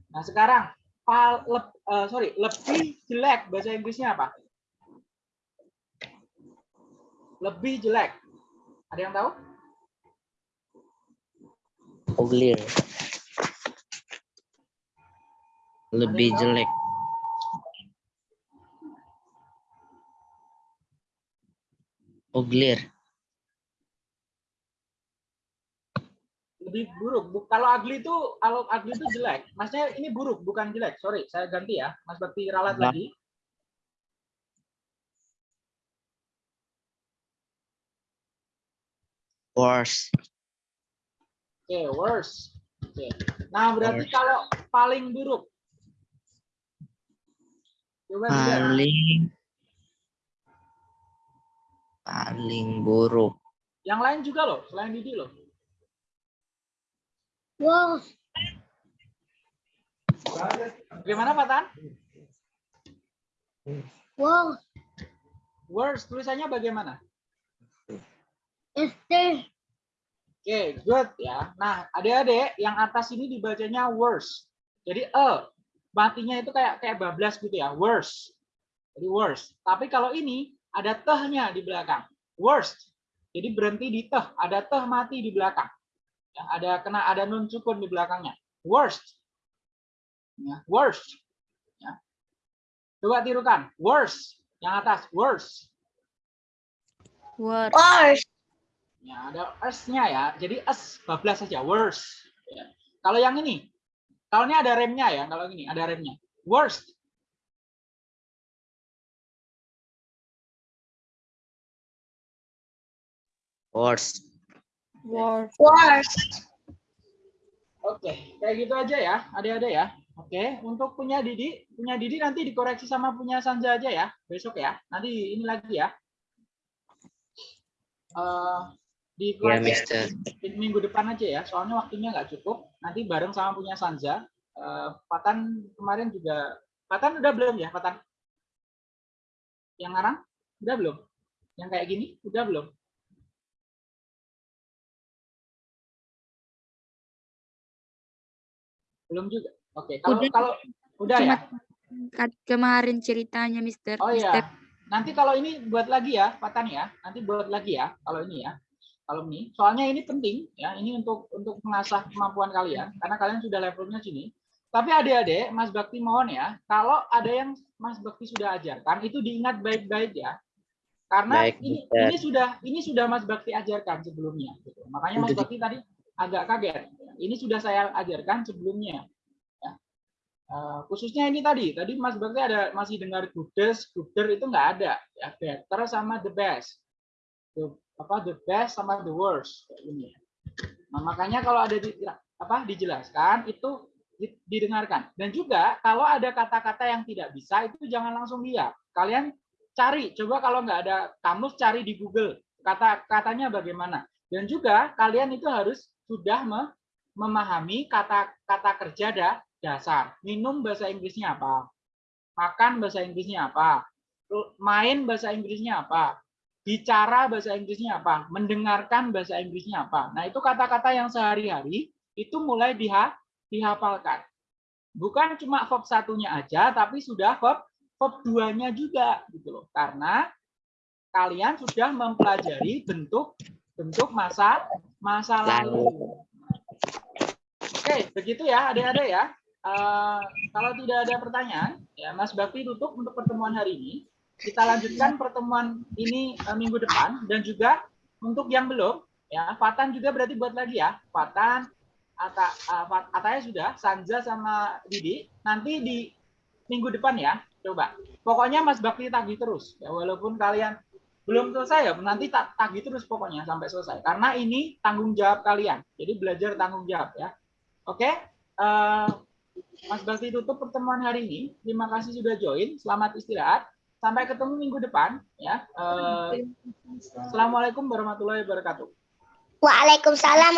S1: Nah sekarang pal, leb- eh, sorry lebih jelek bahasa Inggrisnya apa? Lebih jelek. Ada yang tahu?
S5: Uglier. Lebih jelek. Uglier.
S1: lebih buruk. Bu- Kalau ugly itu kalau ugly itu jelek. Maksudnya ini buruk bukan jelek. Sorry, saya ganti ya. Mas Bakti ralat
S5: Nah.
S1: lagi.
S5: Worse.
S1: Oke, worse. Oke. Nah, berarti
S5: Worse.
S1: kalau paling buruk. Coba.
S5: Paling paling buruk.
S1: Yang lain juga loh, selain Didi loh.
S6: Wow.
S1: Bagaimana Pak Tan?
S6: Wow.
S1: Worse, tulisannya bagaimana?
S6: Este.
S1: Oke, good ya. Nah, adik-adik, yang atas ini dibacanya worse. Jadi e, matinya itu kayak kayak bablas gitu ya, worse. Jadi worse. Tapi kalau ini ada tehnya di belakang, worst. Jadi berhenti di teh, ada teh mati di belakang. Ya, ada kena ada nun sukun di belakangnya. Worst. Ya, worst. Ya. Coba tirukan, worse. Yang atas, worse.
S3: Word.
S6: Worse.
S1: Ya, ada s-nya ya. Jadi s bablas saja, worse. Ya. Kalau yang ini, kalau ini ada remnya ya, kalau ini ada remnya. Worst.
S5: Worse.
S3: Worst.
S2: Worst.
S1: Oke, kayak gitu aja ya, adik-adik ya. Oke, untuk punya Didi, punya Didi nanti dikoreksi sama punya Sanja aja ya, besok ya. Nanti ini lagi ya. Eh
S5: Ya,
S1: dikoreksi
S5: Mister.
S1: minggu depan aja ya, soalnya waktunya nggak cukup. Nanti bareng sama punya Sanja. Eh, Patan kemarin juga, Patan udah belum ya, Patan? Yang ngarang? Udah belum? Yang kayak gini? Udah belum? Belum juga. Oke, kalau
S6: Udah.
S1: kalau udah ya.
S6: Cuma kemarin ceritanya Mister.
S1: Oh
S6: Mister.
S1: iya. Nanti kalau ini buat lagi ya, Patan ya. Nanti buat lagi ya kalau ini ya. Kalau ini, soalnya ini penting ya. Ini untuk untuk mengasah kemampuan kalian karena kalian sudah levelnya sini. Tapi adik-adik, Mas Bakti mohon ya, kalau ada yang Mas Bakti sudah ajarkan itu diingat baik-baik ya. Karena
S5: Baik,
S1: ini ini sudah ini sudah Mas Bakti ajarkan sebelumnya gitu. Makanya Mas Bakti tadi agak kaget. Ini sudah saya ajarkan sebelumnya. Ya. Eh, khususnya ini tadi, tadi Mas Bakti ada masih dengar goodest, gooder itu nggak ada. Ya, better sama the best. Apa the best sama the worst kayak ini. Nah, makanya kalau ada di, apa dijelaskan itu di- didengarkan. Dan juga kalau ada kata-kata yang tidak bisa itu jangan langsung lihat. Kalian cari, coba kalau nggak ada kamus cari di Google kata katanya bagaimana. Dan juga kalian itu harus sudah me- memahami kata-kata kerja da, dasar. Minum bahasa Inggrisnya apa? Makan bahasa Inggrisnya apa? Main bahasa Inggrisnya apa? Bicara bahasa Inggrisnya apa? Mendengarkan bahasa Inggrisnya apa? Nah, itu kata-kata yang sehari-hari itu mulai diha dihafalkan. Bukan cuma verb satunya aja, tapi sudah verb verb duanya juga gitu loh. Karena kalian sudah mempelajari bentuk bentuk masa masa lalu. Oke, begitu ya adik-adik ya. Eh, kalau tidak ada pertanyaan, ya Mas Bakti tutup untuk pertemuan hari ini. Kita lanjutkan pertemuan ini eh, minggu depan dan juga untuk yang belum, ya Fatan juga berarti buat lagi ya. Fatan, Ata, Fat- Ataya sudah, Sanja sama Didi. Nanti di minggu depan ya, coba. Pokoknya Mas Bakti tagih terus, ya walaupun kalian belum selesai ya, nanti tak tagih terus pokoknya sampai selesai. Karena ini tanggung jawab kalian. Jadi belajar tanggung jawab ya. Oke, eh, Mas Bakti tutup pertemuan hari ini. Terima kasih sudah join. Selamat istirahat. Sampai ketemu minggu depan ya. Eh, Assalamualaikum warahmatullahi wabarakatuh.
S2: Waalaikumsalam